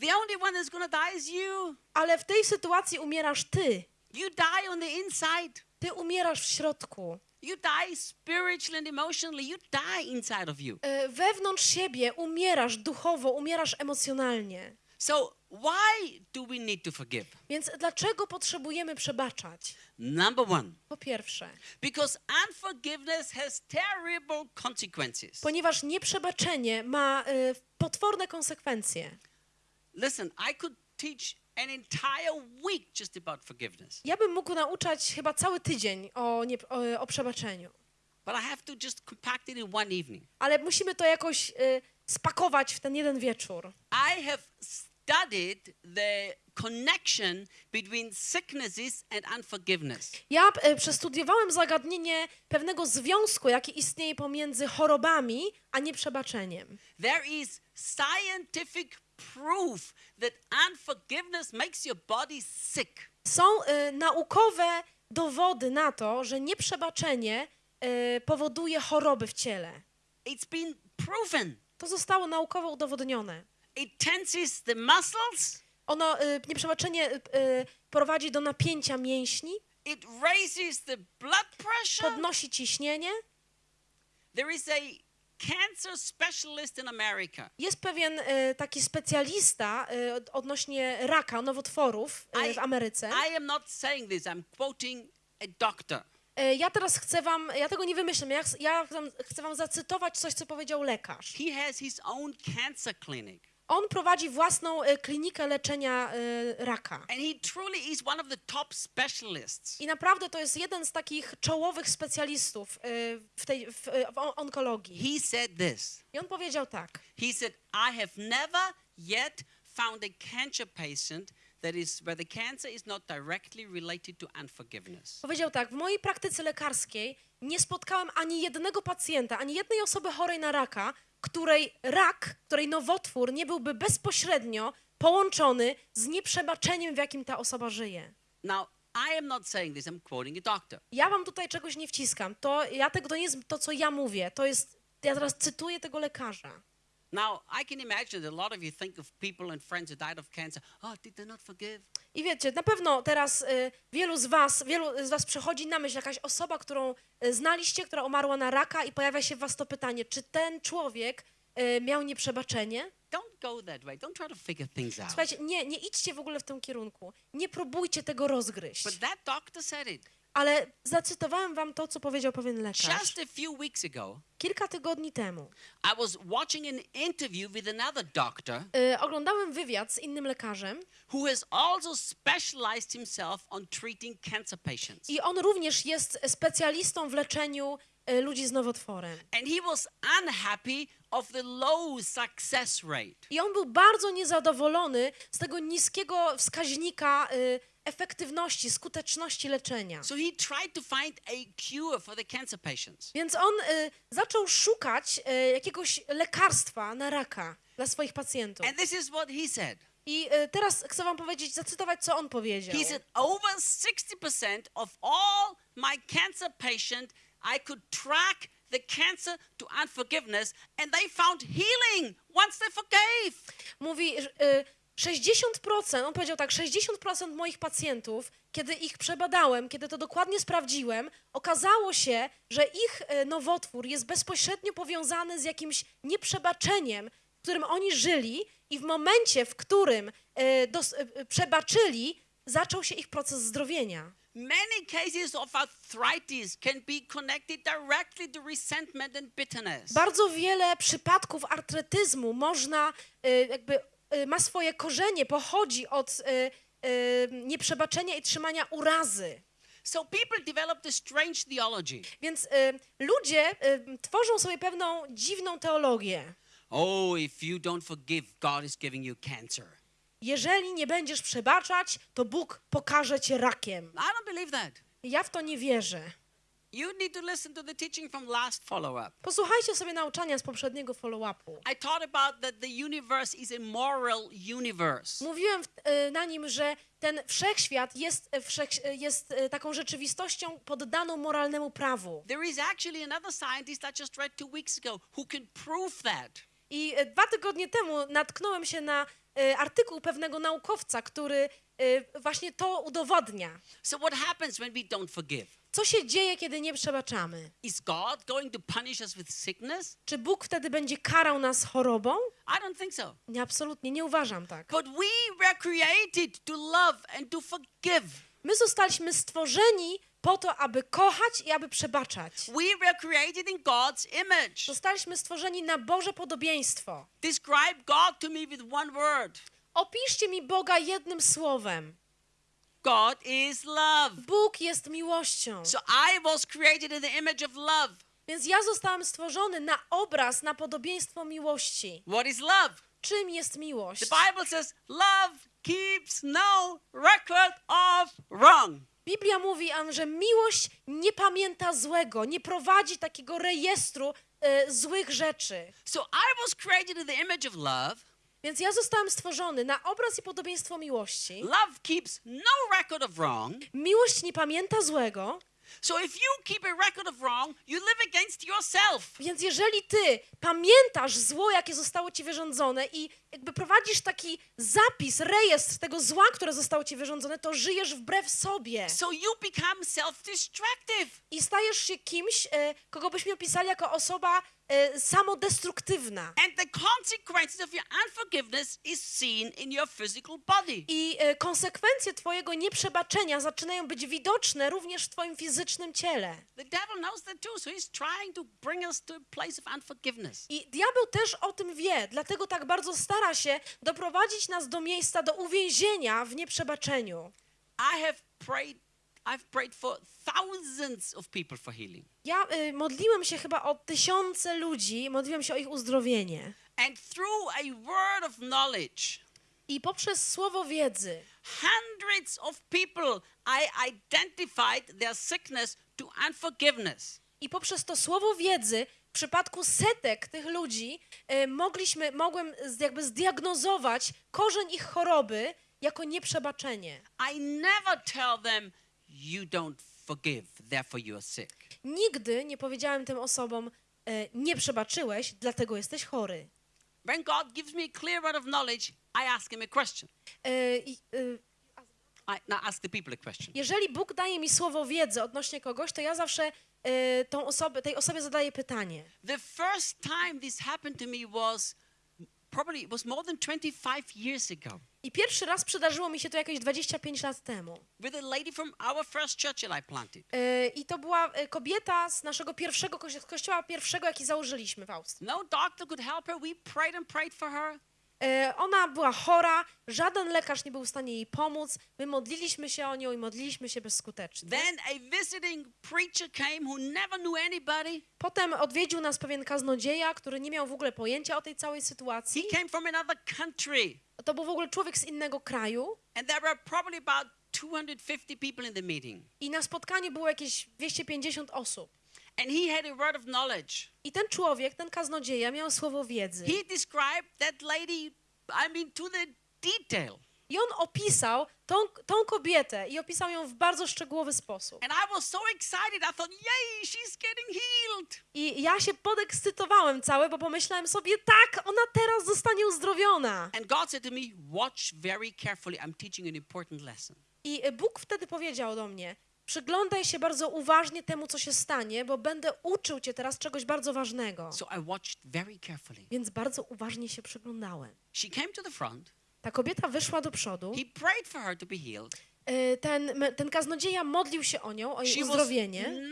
The only one that's to die is you. Ale w tej sytuacji umierasz ty. You die on the inside. Ty umierasz w środku. You die spiritually and emotionally. You die inside of you. E, Wewnątrz siebie umierasz duchowo, umierasz emocjonalnie. So, why do we need to forgive? Więc dlaczego potrzebujemy przebaczać? Number one, Po pierwsze, because unforgiveness has terrible consequences. ponieważ nieprzebaczenie ma e, potworne konsekwencje. Listen, I could teach an entire week just about forgiveness, Ja bym mógł nauczać chyba cały tydzień o, nie, o, o przebaczeniu, but I have to just compact it in one evening. ale musimy to jakoś e, spakować w ten jeden wieczór. I have studied the connection between sicknesses and unforgiveness. Ja e, przestudiowałem zagadnienie pewnego związku, jaki istnieje pomiędzy chorobami a nieprzebaczeniem. There is scientific proof that unforgiveness makes your body sick. Są e, naukowe dowody na to, że nieprzebaczenie e, powoduje choroby w ciele. It's been proven. To zostało naukowo udowodnione. It tenses the muscles, Ono, e, nieprzebaczenie e, e, prowadzi do napięcia mięśni, it raises the blood pressure. podnosi ciśnienie. There is a cancer specialist in America. Jest pewien e, taki specjalista e, od- odnośnie raka, nowotworów e, w Ameryce. I am not saying this, I'm quoting a doctor. E, Ja teraz chcę wam, ja tego nie wymyślam, ja, ja chcę wam zacytować coś, co powiedział lekarz. He has his own cancer clinic. On prowadzi własną e, klinikę leczenia e, raka. I naprawdę to jest jeden z takich czołowych specjalistów e, w, tej, w, w on- onkologii. He said this. I on powiedział tak. He said, I have never yet found a cancer patient that is where the cancer is not directly related to unforgiveness. Powiedział tak, w mojej praktyce lekarskiej nie spotkałem ani jednego pacjenta, ani jednej osoby chorej na raka, której rak, której nowotwór nie byłby bezpośrednio połączony z nieprzebaczeniem, w jakim ta osoba żyje. Now, I am not saying this, I'm quoting a doctor. Ja wam tutaj czegoś nie wciskam. To, ja tego, to nie jest to, co ja mówię. To jest, ja teraz cytuję tego lekarza. Now, I can imagine that a lot of you think of people and friends who died of cancer. Oh, did they not forgive? I wiecie, na pewno teraz y, wielu z was, wielu z was przychodzi na myśl jakaś osoba, którą y, znaliście, która umarła na raka i pojawia się w was to pytanie, czy ten człowiek y, miał nieprzebaczenie? Don't don't go that way. Don't try to figure things out. Słuchajcie, nie, nie idźcie w ogóle w tym kierunku. Nie próbujcie tego rozgryźć. But that doctor said it. Ale zacytowałem wam to, co powiedział pewien lekarz. Just a few weeks ago, Kilka tygodni temu I was watching an interview with another doctor y, oglądałem wywiad z innym lekarzem who has also specialized himself on treating cancer patients. i on również jest specjalistą w leczeniu y, ludzi z nowotworem. And he was unhappy of the low success rate. I on był bardzo niezadowolony z tego niskiego wskaźnika y, efektywności, skuteczności leczenia. So he tried to find a cure for the cancer patients. Więc on y, zaczął szukać y, jakiegoś lekarstwa na raka dla swoich pacjentów. And this is what he said. I y, teraz chcę wam powiedzieć, zacytować, co on powiedział. He said, over 60% of all my cancer patient, I could track the cancer to unforgiveness, and they found healing once they forgave. Mówi, y, 60%, on powiedział tak, 60% moich pacjentów, kiedy ich przebadałem, kiedy to dokładnie sprawdziłem, okazało się, że ich y, nowotwór jest bezpośrednio powiązany z jakimś nieprzebaczeniem, w którym oni żyli i w momencie, w którym y, dos, y, przebaczyli, zaczął się ich proces zdrowienia. Many cases of arthritis can be connected directly to resentment and bitterness. Bardzo wiele przypadków artretyzmu można, jakby ma swoje korzenie, pochodzi od y, y, nieprzebaczenia i trzymania urazy. So people developed a strange theology. Więc y, ludzie y, tworzą sobie pewną dziwną teologię. Oh, if you don't forgive, God is giving you cancer. Jeżeli nie będziesz przebaczać, to Bóg pokaże cię rakiem. I don't believe that. Ja w to nie wierzę. You need to listen to the teaching from last follow-up. Posłuchajcie sobie nauczania z poprzedniego follow-upu. I taught about that the universe is a moral universe. Mówiłem y, na nim, że ten wszechświat jest, wszech, y, jest taką rzeczywistością poddaną moralnemu prawu. There is actually another scientist I just read two weeks ago who can prove that. I dwa tygodnie temu natknąłem się na artykuł pewnego naukowca, który właśnie to udowodnia. So what happens when we don't forgive? Co się dzieje, kiedy nie przebaczamy? Is God going to punish us with sickness? Czy Bóg wtedy będzie karał nas chorobą? I don't think so. Nie, absolutnie, nie uważam tak. But we were created to love and to forgive. My zostaliśmy stworzeni po to, aby kochać i aby przebaczać. We were created in God's image. Zostaliśmy stworzeni na Boże podobieństwo. Describe God to me with one word. Opiszcie mi Boga jednym słowem. God is love. Bóg jest miłością. So I was created in the image of love. Więc ja zostałem stworzony na obraz, na podobieństwo miłości. What is love? Czym jest miłość? The Bible says love keeps no record of wrong. Biblia mówi, że miłość nie pamięta złego, nie prowadzi takiego rejestru e, złych rzeczy. So I was created in the image of love. Więc ja zostałem stworzony na obraz i podobieństwo miłości. Love keeps no record of wrong. Miłość nie pamięta złego, So if you keep a record of wrong, you live against yourself. więc jeżeli ty pamiętasz zło, jakie zostało ci wyrządzone i jakby prowadzisz taki zapis, rejestr tego zła, które zostało ci wyrządzone, to żyjesz wbrew sobie So you become self-destructive. i stajesz się kimś, e, kogo byśmy opisali jako osoba e, samodestruktywna. And the consequences of your unforgiveness is seen in your physical body. I e, konsekwencje twojego nieprzebaczenia zaczynają być widoczne również w twoim fizycznym ciele. The devil knows that too, so he's trying to bring us to a place of unforgiveness. I diabeł też o tym wie, dlatego tak bardzo stara się doprowadzić nas do miejsca, do uwięzienia w nieprzebaczeniu. I have prayed I've prayed for thousands of people for healing. Ja y, modliłem się chyba o tysiące ludzi, modliłem się o ich uzdrowienie. And through a word of knowledge, I poprzez słowo wiedzy hundreds of people I identified their sickness to unforgiveness. i poprzez to słowo wiedzy w przypadku setek tych ludzi y, mogliśmy, mogłem jakby zdiagnozować korzeń ich choroby jako nieprzebaczenie. I never tell them you don't forgive, therefore you are sick. Nigdy nie powiedziałem tym osobom, y, nie przebaczyłeś, dlatego jesteś chory. When God gives me a clear word of knowledge, I ask him a question. Y, i, I now ask the people a question. Jeżeli Bóg daje mi słowo wiedzy odnośnie kogoś, to ja zawsze y, tą osobę, tej osobie zadaję pytanie. The first time this happened to me was probably it was more than 25 years ago I pierwszy raz przydarzyło mi się to jakieś 25 lat temu. with a lady from our first church that I planted. E, I to była e, kobieta z naszego pierwszego kości- kościoła, pierwszego, jaki założyliśmy w Austrii. No doctor could help her. We prayed and prayed for her. E, Ona była chora, żaden lekarz nie był w stanie jej pomóc. My modliliśmy się o nią i modliliśmy się bezskutecznie. Then a visiting preacher came who never knew anybody. Potem odwiedził nas pewien kaznodzieja, który nie miał w ogóle pojęcia o tej całej sytuacji. He came from another country. To był w ogóle człowiek z innego kraju And there were probably about 250 people in the meeting. i na spotkaniu było jakieś 250 osób. And he had a word of knowledge. I ten człowiek, ten kaznodzieja miał słowo wiedzy. He described that lady, I mean, to the detail. I on opisał tą, tą kobietę i opisał ją w bardzo szczegółowy sposób. And I was so excited. I thought, yay, she's getting healed. I ja się podekscytowałem cały, bo pomyślałem sobie, tak, ona teraz zostanie uzdrowiona. And God said to me, watch very carefully. I'm teaching an important lesson. I Bóg wtedy powiedział do mnie, przyglądaj się bardzo uważnie temu, co się stanie, bo będę uczył cię teraz czegoś bardzo ważnego. So I watched very carefully. Więc bardzo uważnie się przyglądałem. She came to the front. Ta kobieta wyszła do przodu. He prayed for her to be healed. Y, Ten, ten kaznodzieja modlił się o nią, o jej She uzdrowienie.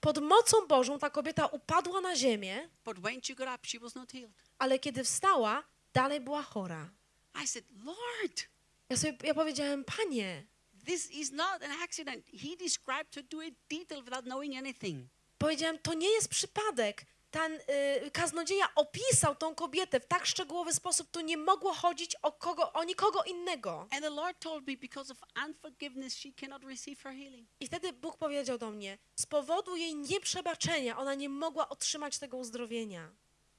Pod mocą Bożą ta kobieta upadła na ziemię, ale kiedy wstała, dalej była chora. I said, Lord, Ja sobie ja powiedziałem, panie, this is not an accident. He described to a detail without knowing anything. powiedziałem, to nie jest przypadek. Ten y, kaznodzieja opisał tą kobietę w tak szczegółowy sposób, tu nie mogło chodzić o, kogo, o nikogo innego. And the Lord told me because of unforgiveness, she cannot receive her healing. I wtedy Bóg powiedział do mnie, z powodu jej nieprzebaczenia ona nie mogła otrzymać tego uzdrowienia.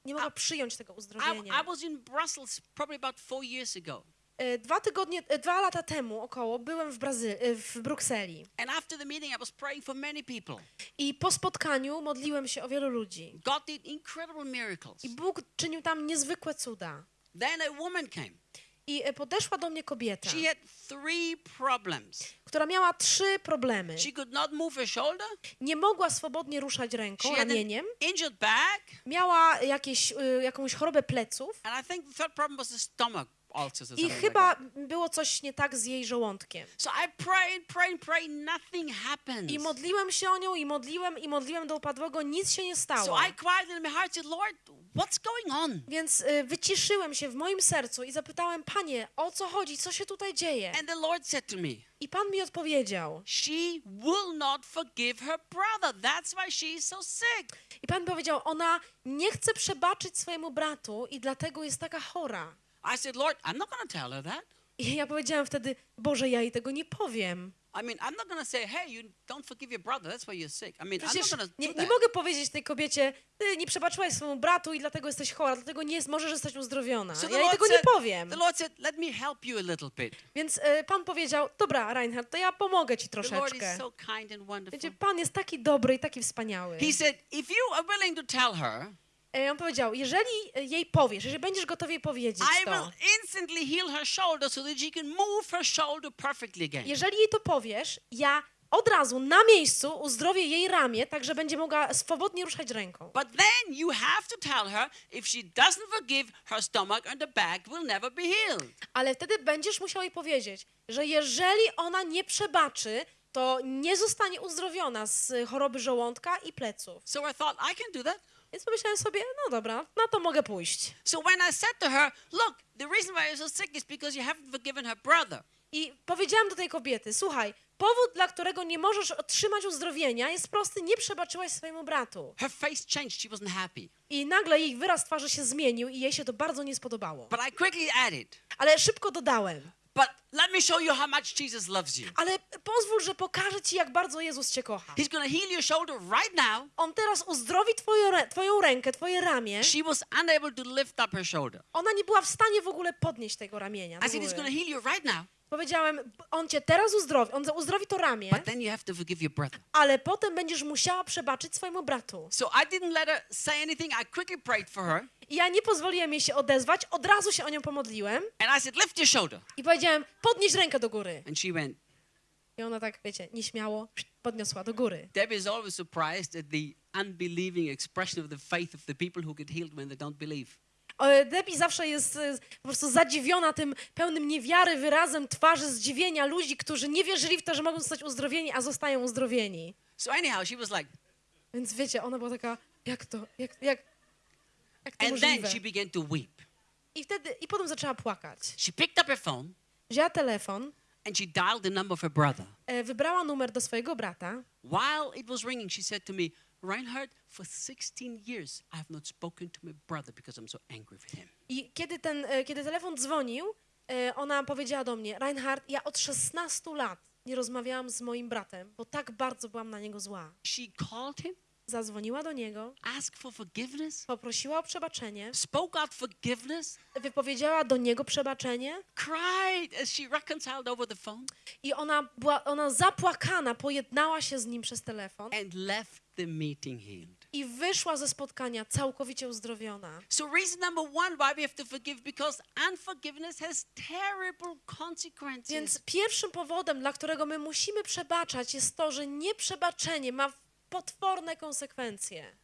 Nie mogła przyjąć tego I, uzdrowienia. I was in Brussels probably about four years ago. E, Dwa tygodnie, e, dwa lata temu około byłem w, Brazy- e, w Brukseli And after the meeting, I was praying for many people. i po spotkaniu modliłem się o wielu ludzi. God did incredible miracles. I Bóg czynił tam niezwykłe cuda. Then a woman came. I podeszła do mnie kobieta, She had three problems. która miała trzy problemy. She could not move her shoulder. Nie mogła swobodnie ruszać She ręką, had an ramieniem. injured back. Miała jakieś, y, jakąś chorobę pleców And I think the third problem was the stomach i chyba było coś nie tak z jej żołądkiem. So I prayed, prayed, prayed. Nothing happened. I modliłem się o nią i modliłem i modliłem do upadłego, nic się nie So stało. I cried in my heart, Lord, what's going on? Więc y, wyciszyłem się w moim sercu i zapytałem, Panie, o co chodzi, co się tutaj dzieje? And the Lord said to me, I Pan mi odpowiedział. She will not forgive her brother. That's why she's so sick. I Pan powiedział, ona nie chce przebaczyć swojemu bratu i dlatego jest taka chora. I said, Lord, I'm not going to tell her that. I ja powiedziałam wtedy, Boże, ja jej tego nie powiem. I mean, I'm not going to say, hey, you don't forgive your brother. That's why you're sick. I mean, I'm not Przecież nie, nie mogę powiedzieć tej kobiecie, ty nie przebaczyłaś swojemu bratu i dlatego jesteś chora, dlatego nie możesz zostać uzdrowiona. So Ja jej tego nie said, powiem. the Lord said, let me help you a little bit. Więc y, Pan powiedział, dobra, Reinhard, to ja pomogę ci The Lord troszeczkę. is so kind and wonderful. Wiecie, Pan jest taki dobry i taki wspaniały. He said, if you are willing to tell her, E, On powiedział, jeżeli jej powiesz, jeżeli będziesz gotowy jej powiedzieć to, jeżeli jej to powiesz, ja od razu na miejscu uzdrowię jej ramię, tak że będzie mogła swobodnie ruszać ręką. But then you have to tell her if she doesn't forgive, her stomach and the back will never be healed. Ale wtedy będziesz musiał jej powiedzieć, że jeżeli ona nie przebaczy, to nie zostanie uzdrowiona z choroby żołądka i pleców. So I thought, I can do that. Więc pomyślałem sobie, no dobra, na to mogę pójść. So when I said to her, look, the reason why you're so sick is because you haven't forgiven her brother. I powiedziałam do tej kobiety, słuchaj, powód, dla którego nie możesz otrzymać uzdrowienia jest prosty, nie przebaczyłaś swojemu bratu. Her face changed. She wasn't happy. I nagle jej wyraz twarzy się zmienił i jej się to bardzo nie spodobało. But I quickly added, Ale szybko dodałem, but let me show you how much Jesus loves you. ale pozwól, że pokażę ci, jak bardzo Jezus cię kocha. He's to heal your shoulder right now. On teraz uzdrowi twoją, rę- twoją rękę, twoje ramię. She was unable to lift up her shoulder. Ona nie była w stanie w ogóle podnieść tego ramienia. I said, he's to heal you right now. Powiedziałem, on cię teraz uzdrowi, on uzdrowi to ramię, But then you have to forgive your brother. ale potem będziesz musiała przebaczyć swojemu bratu. So I didn't let her say anything. I quickly prayed for her. I ja nie pozwoliłem jej się odezwać, od razu się o nią pomodliłem And I said, lift your shoulder. i powiedziałem, podnieś rękę do góry. And she went, I ona tak, wiecie, nieśmiało podniosła do góry. Debbie is always surprised at the unbelieving expression of the faith of the people who get healed when they don't believe. Debbie zawsze jest e, po prostu zadziwiona tym pełnym niewiary wyrazem twarzy zdziwienia ludzi, którzy nie wierzyli w to, że mogą zostać uzdrowieni, a zostają uzdrowieni. So anyhow, she was like, Więc wiecie, ona była taka, jak to, jak, jak, jak to and then możliwe? she began to weep. I wtedy, i potem zaczęła płakać. She picked up her phone Wzięła telefon, and she dialed the number of her brother. e, wybrała numer do swojego brata While it was ringing, she said to me, Reinhard, for 16 years I have not spoken to my brother because I'm so angry with him. i kiedy, ten, e, kiedy telefon dzwonił, e, ona powiedziała do mnie, Reinhard, ja od 16 lat nie rozmawiałam z moim bratem, bo tak bardzo byłam na niego zła. She called him, Zadzwoniła do niego, asked for forgiveness, poprosiła o przebaczenie, spoke out forgiveness, wypowiedziała do niego przebaczenie cried as she reconciled over the phone, i ona była, ona zapłakana, pojednała się z nim przez telefon and left the meeting healed. i wyszła ze spotkania całkowicie uzdrowiona. So, reason number one why we have to forgive because unforgiveness has terrible consequences. Więc pierwszym powodem, dla którego my musimy przebaczać, jest to, że nieprzebaczenie ma potworne konsekwencje.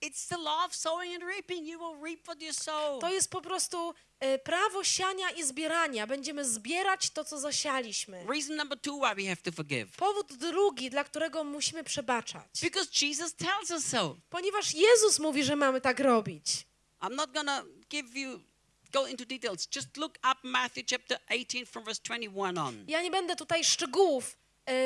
It's the law of sowing and reaping. You will reap what you sow. To jest po prostu e, prawo siania i zbierania. Będziemy zbierać to, co zasialiśmy. Reason number two why we have to forgive. Powód drugi, dla którego musimy przebaczać. Because Jesus tells us so. Ponieważ Jezus mówi, że mamy tak robić. I'm not gonna give you go into details. Just look up Matthew chapter 18 from verse 21 on. Ja nie będę tutaj szczegółów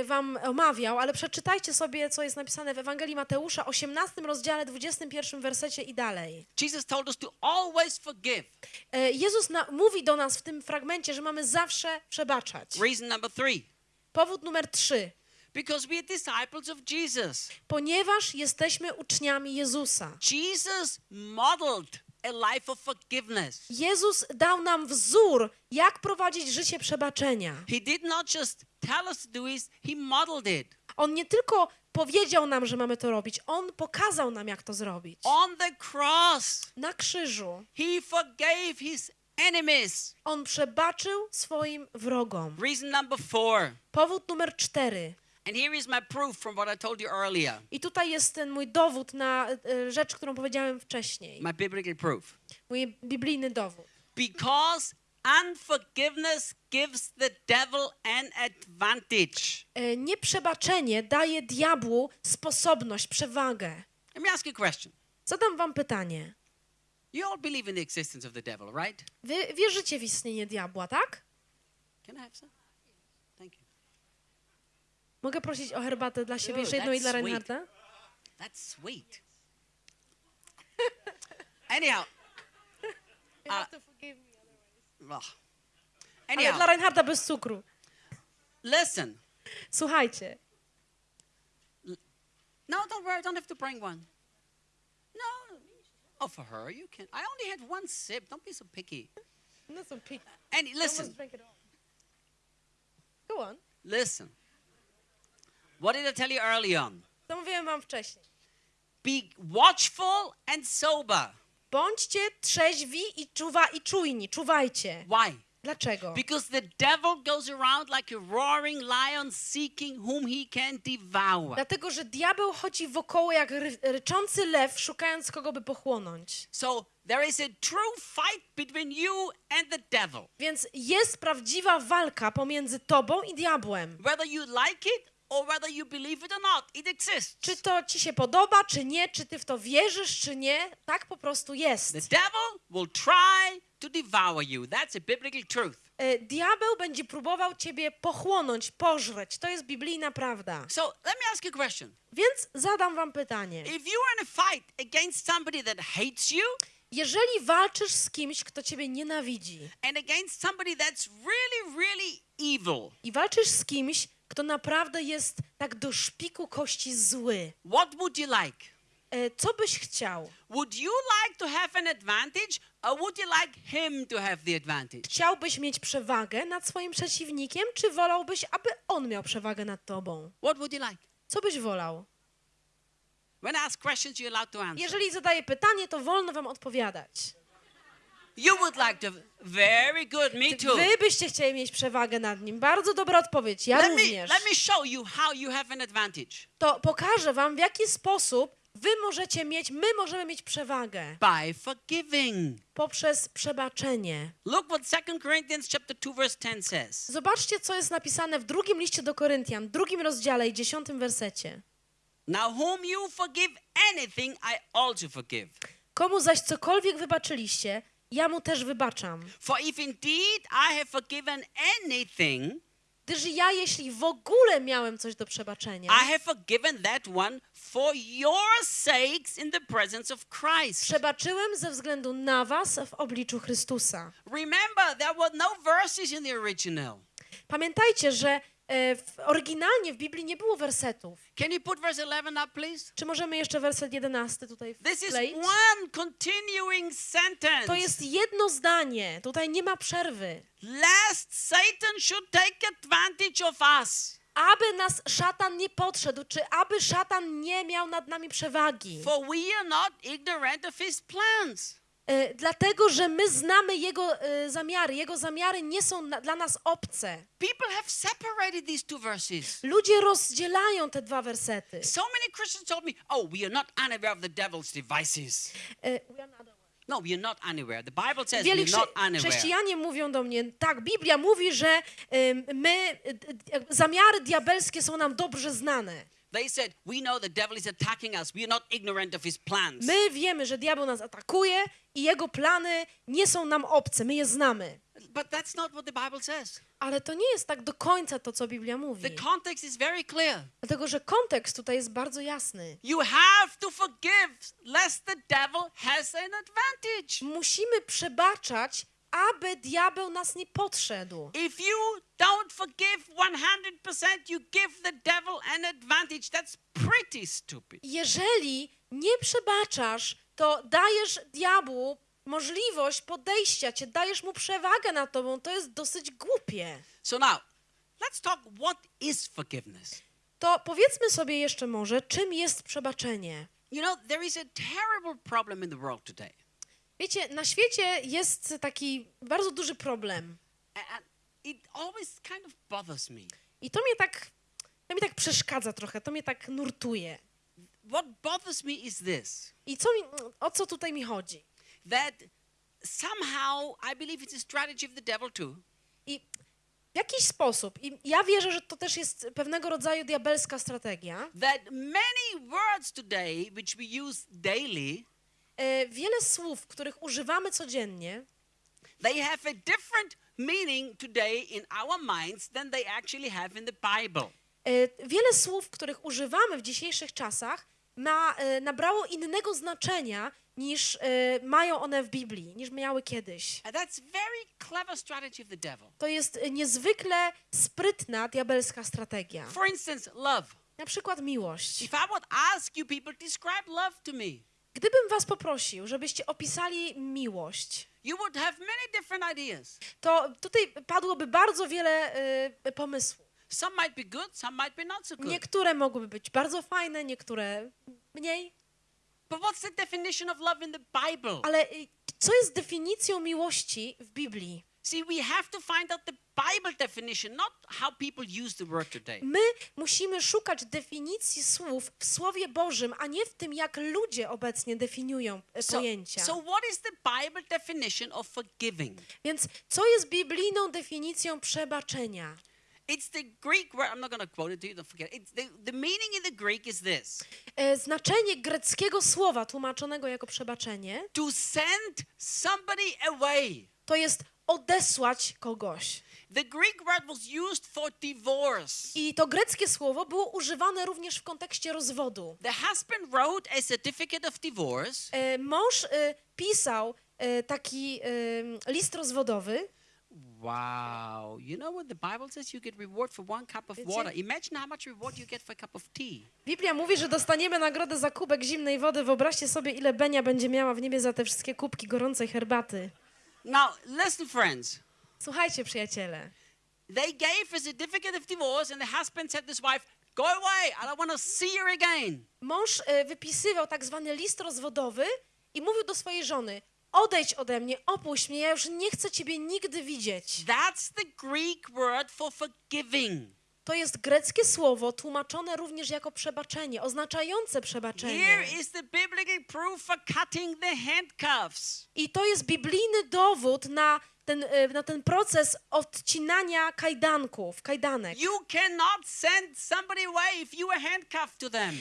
wam omawiał, ale przeczytajcie sobie, co jest napisane w Ewangelii Mateusza, 18 rozdziale, 21 wersecie i dalej. Jesus told us to always forgive. E, Jezus na, mówi do nas w tym fragmencie, że mamy zawsze przebaczać. Reason number three. Powód numer trzy. Because we are disciples of Jesus. Ponieważ jesteśmy uczniami Jezusa. Jesus modeled a life of forgiveness. Jezus dał nam wzór, jak prowadzić życie przebaczenia. He did not just tell us to do it, he modeled it. On nie tylko powiedział nam, że mamy to robić, on pokazał nam, jak to zrobić. On the cross, Na krzyżu he forgave his enemies. on przebaczył swoim wrogom. Reason number four. Powód numer cztery. And here is my proof from what I told you earlier. I tutaj jest ten mój dowód na e, rzecz, którą powiedziałem wcześniej. My biblical proof. Mój biblijny dowód. Because unforgiveness gives the devil an advantage. E, Nieprzebaczenie daje diabłu sposobność, przewagę. Let me ask you a question. Zadam wam pytanie. You all believe in the existence of the devil, right? Wy wierzycie w istnienie diabła, tak? Can I have some? Thank you. Mogę prosić o herbatę dla siebie, jeszcze jedną i dla. Reinharda? That's sweet. *laughs* Anyhow, *laughs* uh, ugh. Ale dla Reinharda bez cukru. listen. Słuchajcie, No, don't worry. I Don't have to bring one. No. Oh, for her, you can. I only had one sip. Don't be so picky. no są pik. And listen, Go on. listen. What did I tell you early on? To mówiłem wam wcześniej. Be watchful and sober. Bądźcie trzeźwi i, czuwa, i czujni, czuwajcie. Why? Dlaczego? Because the devil goes around like a roaring lion seeking whom he can devour. Dlatego, że diabeł chodzi wokoło jak ry, ryczący lew, szukając kogo by pochłonąć. So there is a true fight between you and the devil. Więc jest prawdziwa walka pomiędzy tobą i diabłem. Whether you like it or whether you believe it or not, it exists. Czy to ci się podoba, czy nie, czy ty w to wierzysz, czy nie, tak po prostu jest. The devil will try to devour you. That's a biblical truth. E, Diabeł będzie próbował ciebie pochłonąć, pożreć. To jest biblijna prawda. So let me ask you a question. Więc zadam wam pytanie. If you are in a fight against somebody that hates you Jeżeli walczysz z kimś, kto ciebie nienawidzi and against somebody that's really, really evil, i walczysz z kimś, kto naprawdę jest tak do szpiku kości zły, what would you like? e, co byś chciał? Would you like to have an advantage or would you like him to have the advantage? Chciałbyś mieć przewagę nad swoim przeciwnikiem, czy wolałbyś, aby on miał przewagę nad tobą? What would you like? Co byś wolał? When I ask questions, you're allowed to answer. Jeżeli zadaję pytanie, to wolno wam odpowiadać. You would like to. Very good. Me too. Wy byście chcieli mieć przewagę nad nim. Bardzo dobra odpowiedź. Ja Let me, również. let me show you how you have an advantage. To pokażę wam, w jaki sposób wy możecie mieć, my możemy mieć przewagę by forgiving. poprzez przebaczenie. Look what 2 Corinthians chapter 2 verse 10 says. Zobaczcie, co jest napisane w drugim liście do Koryntian, drugim rozdziale i dziesiątym wersecie. Now whom you forgive anything, I also forgive. Komu zaś cokolwiek wybaczyliście, ja mu też wybaczam. For if indeed I have forgiven anything, Gdyż ja, jeśli w ogóle miałem coś do przebaczenia, I have forgiven that one for your sakes in the presence of Christ. przebaczyłem ze względu na was w obliczu Chrystusa. Remember, there were no verses in the original. Pamiętajcie, że w, oryginalnie w Biblii nie było wersetów. Can you put verse 11 up, please? Czy możemy jeszcze werset 11 tutaj This is wkleić? one continuing sentence. To jest jedno zdanie, tutaj nie ma przerwy. Satan should take advantage of us. Aby nas szatan nie podszedł, czy aby szatan nie miał nad nami przewagi. For we are not ignorant of his plans. E, dlatego, że my znamy jego e, zamiary. Jego zamiary nie są dla nas obce. People have separated these two verses. Ludzie rozdzielają te dwa wersety. So many Christians told me, oh, we are not unaware of the devil's devices. E, No, we are not unaware. The Bible says Wielu we are not unaware. chrześcijanie mówią do mnie, tak, Biblia mówi, że my, zamiary diabelskie są nam dobrze znane. They said, we know the devil is attacking us. We are not ignorant of his plans. My wiemy, że diabeł nas atakuje i jego plany nie są nam obce, my je znamy. But that's not what the Bible says. Ale to nie jest tak do końca to, co Biblia mówi. The context is very clear. Dlatego, że kontekst tutaj jest bardzo jasny. You have to forgive lest the devil has an advantage. Musimy przebaczać, aby diabeł nas nie podszedł. If you don't forgive 100%, you give the devil an advantage. That's pretty stupid. Jeżeli nie przebaczasz, to dajesz diabłu możliwość podejścia cię, dajesz mu przewagę nad tobą. To jest dosyć głupie. So now, let's talk what is forgiveness? To powiedzmy sobie jeszcze może, czym jest przebaczenie. You know, there is a terrible problem in the world today. Wiecie, na świecie jest taki bardzo duży problem. I to mnie tak, to mnie tak przeszkadza trochę, to mnie tak nurtuje. What bothers me is this I co mi, o co tutaj mi chodzi? that somehow I believe it's a strategy of the devil too. I w jakiś sposób, i ja wierzę, że to też jest pewnego rodzaju diabelska strategia, That many words today, which we use daily, e, wiele słów, których używamy codziennie, they have a different meaning today in our minds than they actually have in the Bible. e, wiele słów, których używamy w dzisiejszych czasach, ma, e, nabrało innego znaczenia niż e, mają one w Biblii, niż miały kiedyś. And that's very clever strategy of the devil. To jest e, niezwykle sprytna diabelska strategia. For instance, love. Na przykład miłość. If I would ask you people, describe love to me, Gdybym was poprosił, żebyście opisali miłość, you would have many different ideas. to tutaj padłoby bardzo wiele e, pomysłów. Some might be good, some might be not so good. Niektóre mogłyby być bardzo fajne, niektóre mniej. But what's the definition of love in the Bible? Ale y, co jest definicją miłości w Biblii? See, we have to find out the Bible definition, not how people use the word today. My musimy szukać definicji słów w Słowie Bożym, a nie w tym, jak ludzie obecnie definiują e, So, pojęcia. so what is the Bible definition of forgiving? Więc co jest biblijną definicją przebaczenia? It's the Greek word. I'm not going to quote it to you. Don't forget. It's the, the meaning in the Greek is this: E, Znaczenie greckiego słowa tłumaczonego jako przebaczenie to send somebody away. to jest odesłać kogoś. The Greek word was used for divorce. I to greckie słowo było używane również w kontekście rozwodu. The husband wrote a certificate of divorce, E, Mąż e, pisał e, taki e, list rozwodowy. Wow. You know what the Bible says? You get reward for one cup of water. Imagine how much reward you get for a cup of tea. Biblia mówi, że dostaniemy nagrodę za kubek zimnej wody. Wyobraźcie sobie, ile Benia będzie miała w niebie za te wszystkie kubki gorącej herbaty. Now, listen, friends. Słuchajcie, przyjaciele. They gave a certificate of divorce, and the husband said to his wife, Go away. I don't want to see you again. Mąż e, wypisywał tak zwany list rozwodowy i mówił do swojej żony: Odejdź ode mnie, opuść mnie, ja już nie chcę ciebie nigdy widzieć. That's the Greek word for forgiving. To jest greckie słowo tłumaczone również jako przebaczenie, oznaczające przebaczenie. I to jest biblijny dowód na ten, e, na ten proces odcinania kajdanków, kajdanek.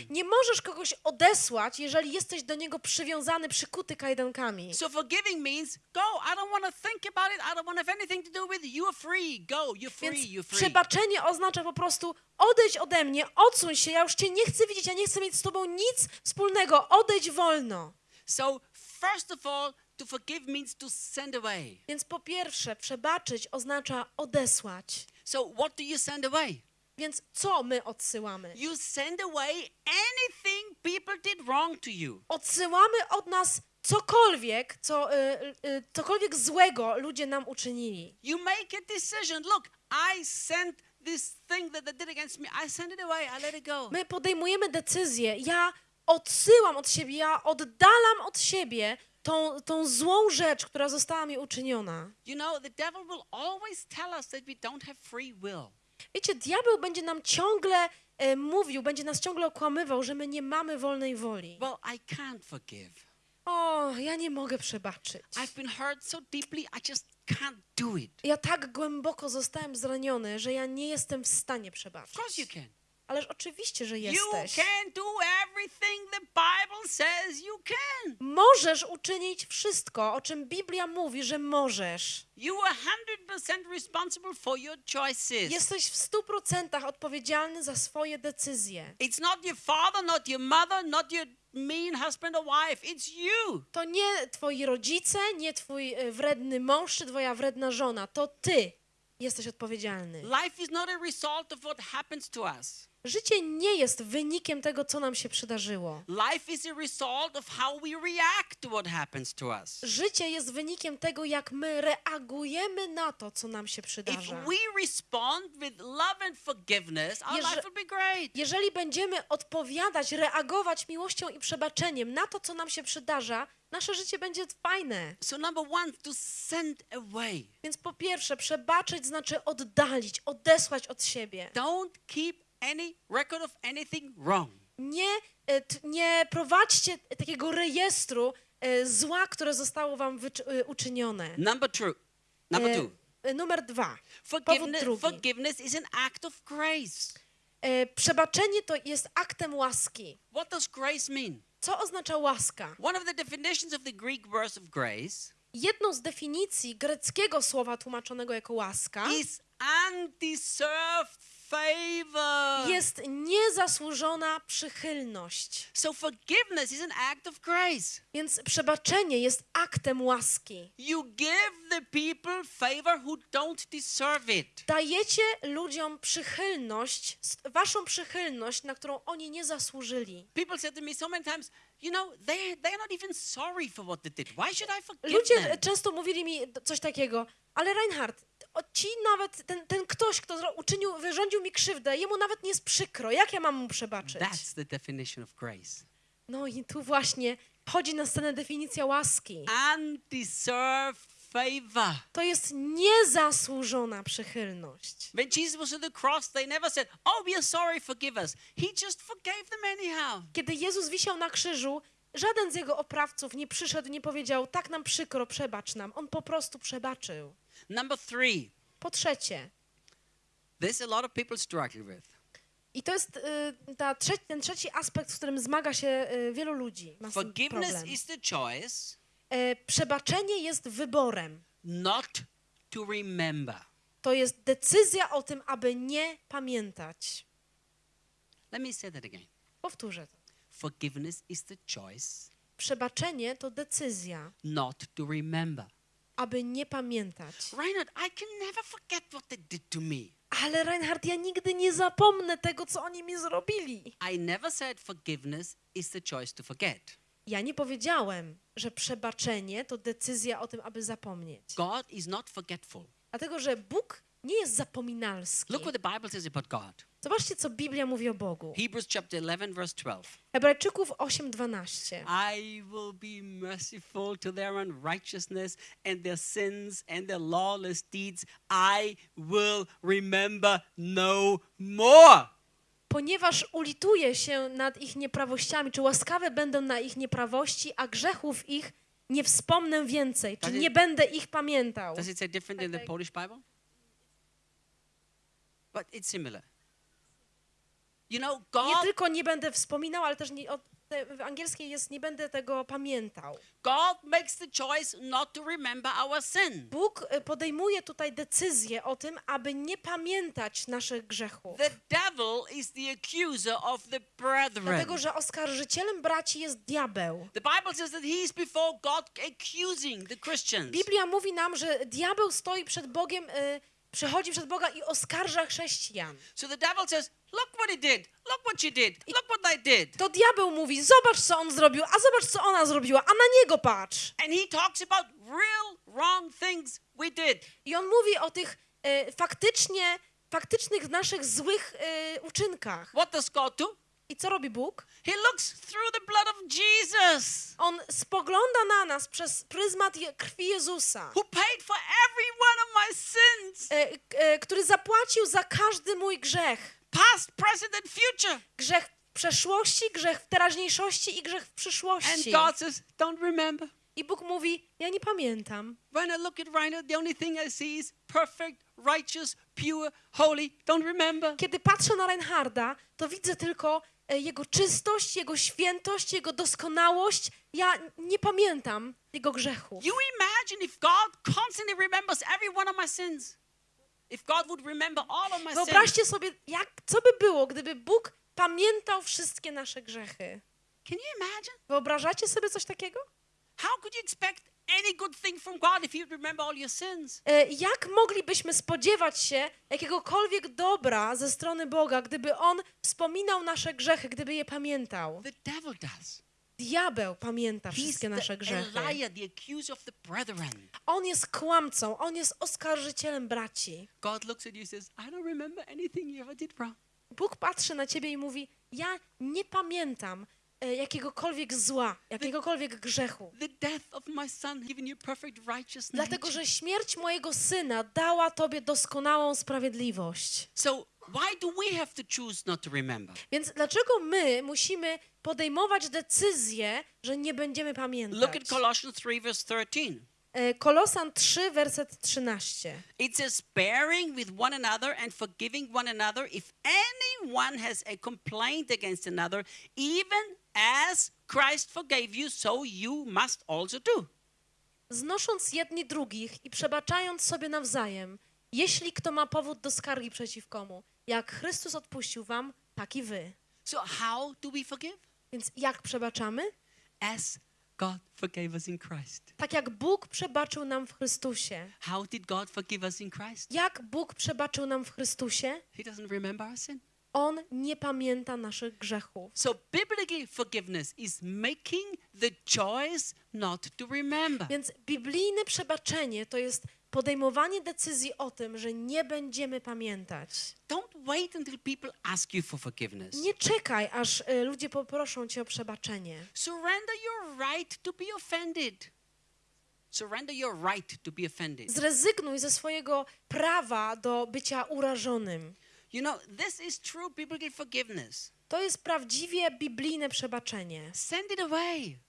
Nie możesz kogoś odesłać, jeżeli jesteś do niego przywiązany, przykuty kajdankami. So forgiving means go. I don't want to think about it. I don't want to have anything to do with it. You are free. Go. You're free. Więc You're free. przebaczenie oznacza po prostu odejdź ode mnie, odsuń się, ja już cię nie chcę widzieć, ja nie chcę mieć z tobą nic wspólnego, odejdź wolno. So first of all, to forgive means to send away. Więc po pierwsze, przebaczyć oznacza odesłać. So what do you send away? Więc co my odsyłamy? You send away anything people did wrong to you. Odsyłamy od nas cokolwiek, co, y, y, cokolwiek złego ludzie nam uczynili. You make a decision. Look, I sent this thing that they did against me. I send it away. I let it go. My podejmujemy decyzję. Ja odsyłam od siebie, ja oddalam od siebie tą, tą złą rzecz, która została mi uczyniona. You know, the devil will always tell us that we don't have free will. Wiecie, diabeł będzie nam ciągle e, mówił, będzie nas ciągle okłamywał, że my nie mamy wolnej woli. Well, I can't forgive. O, ja nie mogę przebaczyć. I've been hurt so deeply, I just can't do it. Ja tak głęboko zostałem zraniony, że ja nie jestem w stanie Of przebaczyć. course you can. Ależ oczywiście, że You jesteś. can do everything the Bible says you can. Możesz uczynić wszystko, o czym Biblia mówi, że możesz. You are 100% responsible for your choices. Jesteś w stu procentach odpowiedzialny za swoje decyzje. It's not your father, not your mother, not your mean husband or wife. It's you. To nie twoi rodzice, nie twój e, wredny mąż czy twoja wredna żona. To ty jesteś odpowiedzialny. Life is not a result of what happens to us. Życie nie jest wynikiem tego, co nam się przydarzyło. Życie jest wynikiem tego, jak my reagujemy na to, co nam się przydarza. Jeżeli będziemy odpowiadać, reagować miłością i przebaczeniem na to, co nam się przydarza, nasze życie będzie fajne. So, number one, to send away. Więc po pierwsze, przebaczyć znaczy oddalić, odesłać od siebie. Don't keep any record of anything wrong. Nie, e, nie prowadźcie takiego rejestru e, zła, które zostało wam e, uczynione. Number two. Number two. Numer dwa. Forgiveness, forgiveness is an act of grace. Przebaczenie to jest aktem łaski. What does grace mean? Co oznacza łaska? One of the definitions of the Greek word of grace Jedną z definicji greckiego słowa tłumaczonego jako łaska is undeserved favor. jest niezasłużona przychylność. So forgiveness is an act of grace. Więc przebaczenie jest aktem łaski. You give the people favor who don't deserve it. Dajecie ludziom przychylność, waszą przychylność, na którą oni nie zasłużyli. People said to me so many times, you know, they they're not even sorry for what they did. Why should I forgive Ludzie them? często mówili mi coś takiego, ale Reinhard, o, ci nawet, ten, ten ktoś, kto uczynił, wyrządził mi krzywdę, jemu nawet nie jest przykro. Jak ja mam mu przebaczyć? That's the definition of grace. No i tu właśnie wchodzi na scenę definicja łaski. Undeserved favor. To jest niezasłużona przychylność. When Jesus was on the cross, they never said, Oh, we are sorry, forgive us. He just forgave them anyhow. Kiedy Jezus wisiał na krzyżu, żaden z jego oprawców nie przyszedł, nie powiedział, tak nam przykro, przebacz nam. On po prostu przebaczył. Number three, Po trzecie, there's a lot of people struggling with. i to jest y, ta trze- ten trzeci aspekt, z którym zmaga się y, wielu ludzi. Ma Forgiveness problem. is the choice E, przebaczenie jest wyborem. not to remember. To jest decyzja o tym, aby nie pamiętać. Let me say that again. Powtórzę to. Forgiveness is the choice Przebaczenie to decyzja, not to remember. Aby nie pamiętać. Reinhard, I can never forget what they did to me. Ale Reinhard, ja nigdy nie zapomnę tego, co oni mi zrobili. I never said forgiveness is the choice to forget. Ja nie powiedziałem, że przebaczenie to decyzja o tym, aby zapomnieć. God is not forgetful. Dlatego, że Bóg nie jest zapominalski. Look what the Bible says about God. Zobaczcie, co Biblia mówi o Bogu. Hebrews chapter 11, verse 12. Hebrajczyków 8:12. I will be merciful to their unrighteousness and their sins and their lawless deeds. I will remember no more. Ponieważ ulituję się nad ich nieprawościami, czy łaskawe będą na ich nieprawości, a grzechów ich nie wspomnę więcej, czy nie będę ich pamiętał. Does it say different in the Okay. Polish Bible? But it's similar. You know, Nie God, tylko nie będę wspominał, ale też nie, o, te, w angielskiej jest nie będę tego pamiętał. God makes the choice not to remember our sin. Bóg y, podejmuje tutaj decyzję o tym, aby nie pamiętać naszych grzechów. The devil is the accuser of the brethren. Dlatego, że oskarżycielem braci jest diabeł. The Bible says that he is before God accusing the Christians. Biblia mówi nam, że diabeł stoi przed Bogiem, y, przychodzi przed Boga i oskarża chrześcijan. So the devil says, Look what he did. Look what you did. Look what they did. To diabeł mówi, zobacz co on zrobił, a zobacz co ona zrobiła, a na niego patrz. And he talks about real wrong things we did. I on mówi o tych y, faktycznie, faktycznych naszych złych y, uczynkach. What does God do? I co robi Bóg? He looks through the blood of Jesus, On spogląda na nas przez pryzmat krwi Jezusa, who paid for every one of my sins, e, e, który zapłacił za każdy mój grzech. past, present, and future. Grzech w przeszłości, grzech w teraźniejszości i grzech w And przyszłości. God says, Don't remember. I Bóg mówi, ja nie pamiętam. When I look at the only thing I see is perfect, righteous, pure, holy. Don't remember. Kiedy patrzę na Reinharda, to widzę tylko jego czystość, jego świętość, jego doskonałość. Ja nie pamiętam jego grzechów. You imagine if God constantly remembers every one of my sins. If God would remember all of my sins. Wyobraźcie sobie, jak, co by było, gdyby Bóg pamiętał wszystkie nasze grzechy. Can you imagine? Wyobrażacie sobie coś takiego? How could you expect any good thing from God if He would remember all your sins? Jak moglibyśmy spodziewać się jakiegokolwiek dobra ze strony Boga, gdyby On wspominał nasze grzechy, gdyby je pamiętał? The devil does. Diabeł pamięta wszystkie nasze grzechy. On jest kłamcą, on jest oskarżycielem braci. God looks at you and says, I don't remember anything you ever did wrong. Bóg patrzy na ciebie i mówi: Ja nie pamiętam jakiegokolwiek zła, jakiegokolwiek grzechu. Dlatego, że śmierć mojego syna dała tobie doskonałą sprawiedliwość. Więc dlaczego my musimy podejmować decyzję, że nie będziemy Look pamiętać? at Colossians 3, verse 13. E, Kolosan 3, werset 13. It says, bearing with one another and forgiving one another if anyone has a complaint against another, even as Christ forgave you, so you must also do. Znosząc jedni drugich i przebaczając sobie nawzajem, jeśli kto ma powód do skargi przeciwkomu, jak Chrystus odpuścił wam, tak i wy. So, how do we forgive? Więc jak przebaczamy? As God forgave us in Christ. Tak jak Bóg przebaczył nam w Chrystusie. How did God forgive us in Christ? Jak Bóg przebaczył nam w Chrystusie? He doesn't remember our sin. On nie pamięta naszych grzechów. So, biblical forgiveness is making the choice not to remember. Więc biblijne przebaczenie to jest podejmowanie decyzji o tym, że nie będziemy pamiętać. Don't wait until people ask you for forgiveness. Nie czekaj, aż y, ludzie poproszą cię o przebaczenie. Surrender your right to be offended. Surrender your right to be offended. Zrezygnuj ze swojego prawa do bycia urażonym. You know, this is true biblical forgiveness. To jest prawdziwie biblijne przebaczenie. Send it away.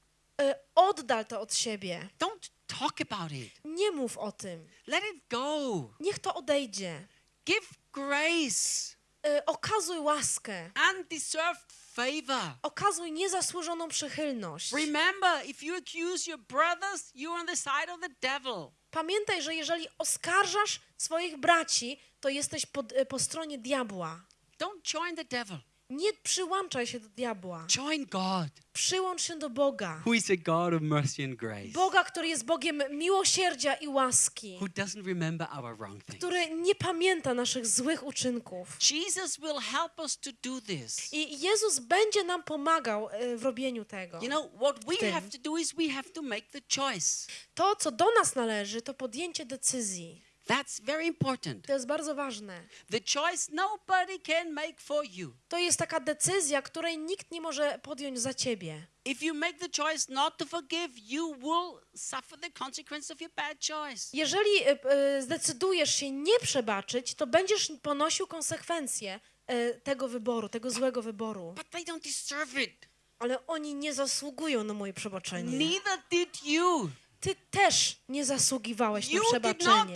Y, Oddal to od siebie. Don't talk about it. Nie mów o tym. Let it go. Niech to odejdzie. Give grace, Y, Okazuj łaskę. undeserved favor. Okazuj niezasłużoną przychylność. Remember, if you accuse your brothers, you're on the side of the devil. Pamiętaj, że jeżeli oskarżasz swoich braci, to jesteś po, po stronie diabła. Don't join the devil. Nie przyłączaj się do diabła. Join God, Przyłącz się do Boga. who is a God of mercy and grace, Boga, który jest Bogiem miłosierdzia i łaski, who doesn't remember our wrong things. który nie pamięta naszych złych uczynków. Jesus will help us to do this. I Jezus będzie nam pomagał e, w robieniu tego. You know, what we have to do is we have to make the choice. To, co do nas należy, to podjęcie decyzji. That's very important. To jest bardzo ważne. The choice nobody can make for you. To jest taka decyzja, której nikt nie może podjąć za ciebie. If you make the choice not to forgive, you will suffer the consequence of your bad choice. Jeżeli e, e, zdecydujesz się nie przebaczyć, to będziesz ponosił konsekwencje e, tego wyboru, tego złego wyboru. But they don't deserve it. Ale oni nie zasługują na moje przebaczenie. Neither did you. Ty też nie zasługiwałeś na przebaczenie.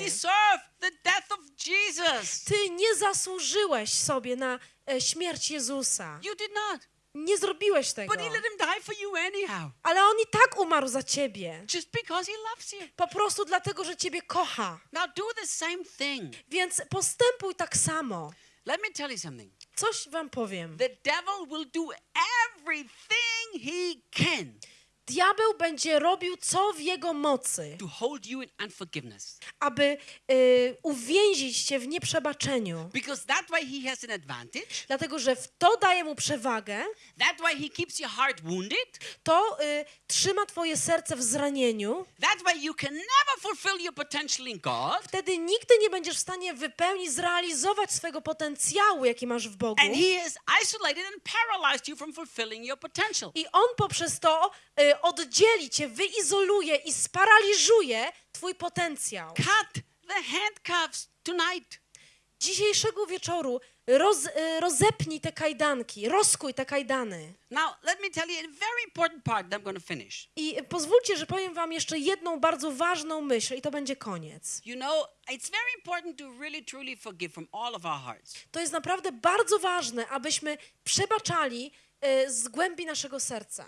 Ty nie zasłużyłeś sobie na e, śmierć Jezusa. Nie zrobiłeś tego. Ale on i tak umarł za ciebie. Po prostu dlatego, że ciebie kocha. Więc postępuj tak samo. Let me tell you something. Coś wam powiem. The devil will do everything he can Diabeł będzie robił co w jego mocy, to hold you in unforgiveness. aby y, uwięzić cię w nieprzebaczeniu. Because that way he has an advantage. Dlatego, że w to daje mu przewagę, That way he keeps your heart wounded. to y, trzyma twoje serce w zranieniu. That way you can never fulfill your potential in God. Wtedy nigdy nie będziesz w stanie wypełnić, zrealizować swego potencjału, jaki masz w Bogu. And he has isolated and paralyzed you from fulfilling your potential. I on poprzez to y, oddzieli cię, wyizoluje i sparaliżuje twój potencjał. Cut the handcuffs tonight. Dzisiejszego wieczoru roz, y, rozepnij te kajdanki, rozkuj te kajdany. Now, let me tell you a very important part that I'm going to finish. I pozwólcie, że powiem wam jeszcze jedną bardzo ważną myśl i to będzie koniec. You know, it's very important to really truly forgive from all of our hearts. To jest naprawdę bardzo ważne, abyśmy przebaczali y, z głębi naszego serca.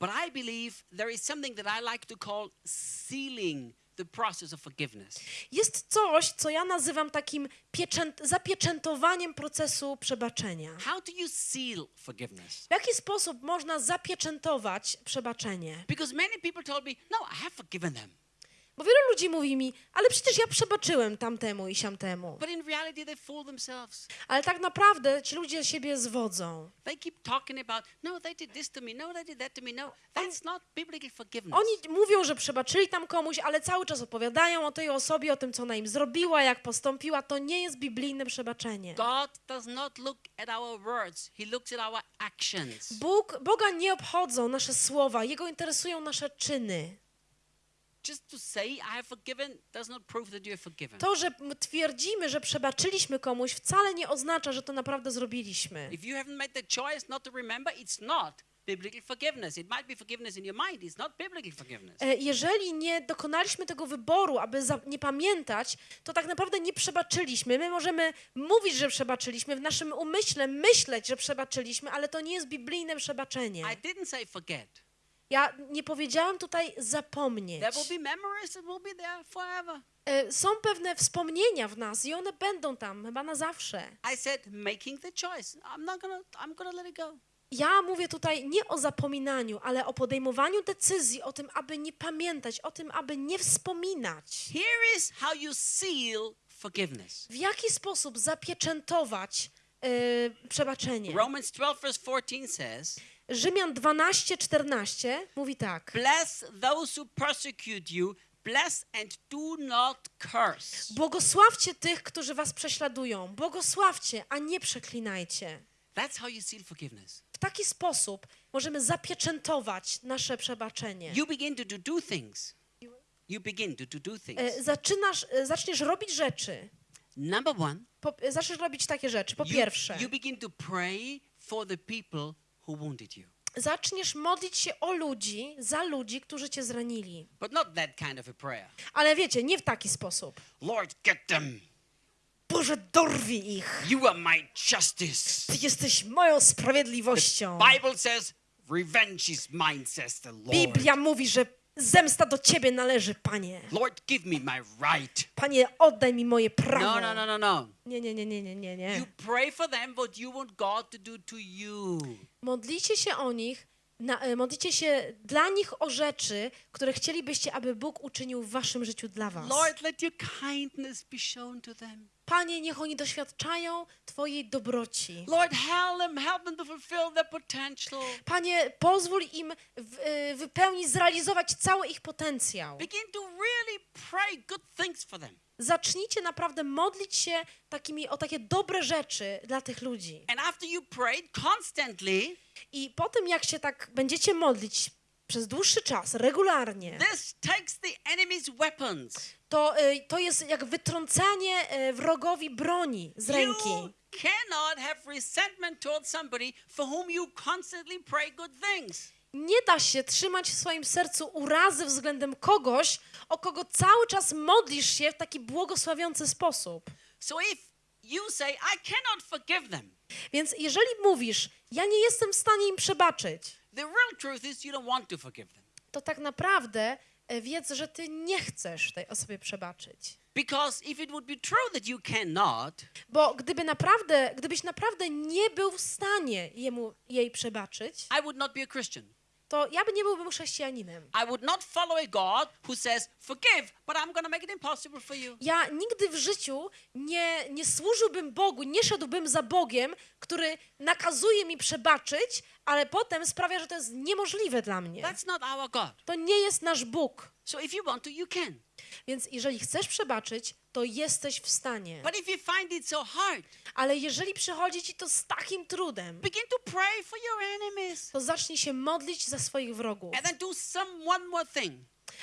But I believe there is something that I like to call sealing the process of forgiveness. Jest coś, co ja nazywam takim pieczęt, zapieczętowaniem procesu przebaczenia. How do you seal forgiveness? W jaki sposób można zapieczętować przebaczenie? Because many people told me, no, I have forgiven them. Bo wielu ludzi mówi mi, ale przecież ja przebaczyłem tamtemu i siamtemu. But in reality, they fool themselves. Ale tak naprawdę ci ludzie siebie zwodzą. They keep talking about, no, they did this to me, no, they did that to me. No, that's not biblical forgiveness. Oni mówią, że przebaczyli tam komuś, ale cały czas opowiadają o tej osobie, o tym, co ona im zrobiła, jak postąpiła. To nie jest biblijne przebaczenie. God does not look at our words, He looks at our actions. Bóg, Boga nie obchodzą nasze słowa, Jego interesują nasze czyny. Just to say I have forgiven does not prove that you have forgiven. To, że twierdzimy, że przebaczyliśmy komuś, wcale nie oznacza, że to naprawdę zrobiliśmy. If you haven't made the choice not to remember, it's not Jeżeli nie dokonaliśmy tego wyboru, aby za, nie pamiętać, to tak naprawdę nie przebaczyliśmy. My możemy mówić, że przebaczyliśmy, w naszym umyśle myśleć, że przebaczyliśmy, ale to nie jest biblijne przebaczenie. I didn't say forget. Ja nie powiedziałam tutaj zapomnieć. There will be memories that will be there forever. E, Są pewne wspomnienia w nas i one będą tam chyba na zawsze. I said making the choice. I'm not gonna I'm gonna let it go. Ja mówię tutaj nie o zapominaniu, ale o podejmowaniu decyzji, o tym, aby nie pamiętać, o tym, aby nie wspominać. Here is how you seal forgiveness. W jaki sposób zapieczętować e, przebaczenie? Romans 12 verse 14 says, Rzymian 12, 14 mówi tak. Bless those who persecute you, bless and do not curse. Błogosławcie tych, którzy was prześladują. Błogosławcie, a nie przeklinajcie. That's how you seal forgiveness. W taki sposób możemy zapieczętować nasze przebaczenie. You begin to do, things. You begin to do, do things. E, Zaczynasz, e, zaczniesz robić rzeczy. Number one, Po, e, zaczniesz robić takie rzeczy. Po you, pierwsze, you begin to pray for the people who wounded you. zaczniesz modlić się o ludzi, za ludzi, którzy cię zranili. But not that kind of a prayer. Ale wiecie, nie w taki sposób. Lord, get them. Boże, dorwij ich! You are my justice. Ty jesteś moją sprawiedliwością. Bible says, revenge is mine, says the Lord. Biblia mówi, że zemsta do ciebie należy, Panie. Lord, give me my right. Panie, oddaj mi moje prawo. No, no, no, no, no. Nie, nie, nie, nie, nie, nie, nie. You pray for them what you want God to do to you. Modlicie się o nich, na, e, modlicie się dla nich o rzeczy, które chcielibyście, aby Bóg uczynił w waszym życiu dla was. Lord, let your kindness be shown to them. Panie, niech oni doświadczają Twojej dobroci. Lord, help them, help them to fulfill their potential. Panie, pozwól im w, e, wypełnić, zrealizować cały ich potencjał. Begin to really pray good things for them. zacznijcie naprawdę modlić się takimi, o takie dobre rzeczy dla tych ludzi. And after you prayed constantly, I po tym, jak się tak będziecie modlić przez dłuższy czas, regularnie, this takes the enemy's weapons. To, y, to jest jak wytrącanie y, wrogowi broni z ręki. You cannot have resentment towards somebody for whom you constantly pray good things. Nie da się trzymać w swoim sercu urazy względem kogoś, o kogo cały czas modlisz się w taki błogosławiący sposób. So if you say, I cannot forgive them, Więc jeżeli mówisz, ja nie jestem w stanie im przebaczyć, the real truth is you don't want to forgive them. to tak naprawdę wiedz, że ty nie chcesz tej osobie przebaczyć. Because if it would be true that you cannot, Bo gdyby naprawdę, gdybyś naprawdę nie był w stanie jemu, jej przebaczyć, I would not be a Christian. to ja by nie byłbym chrześcijaninem. I would not follow a God who says, Forgive, but I'm going to make it impossible for you. Ja nigdy w życiu nie, nie służyłbym Bogu, nie szedłbym za Bogiem, który nakazuje mi przebaczyć, ale potem sprawia, że to jest niemożliwe dla mnie. That's not our God. To nie jest nasz Bóg. So if you want to, you can. Więc jeżeli chcesz przebaczyć, to jesteś w stanie. But if you find it so hard, Ale jeżeli przychodzi ci to z takim trudem, begin to pray for your enemies. to zacznij się modlić za swoich wrogów. And then do some one more thing.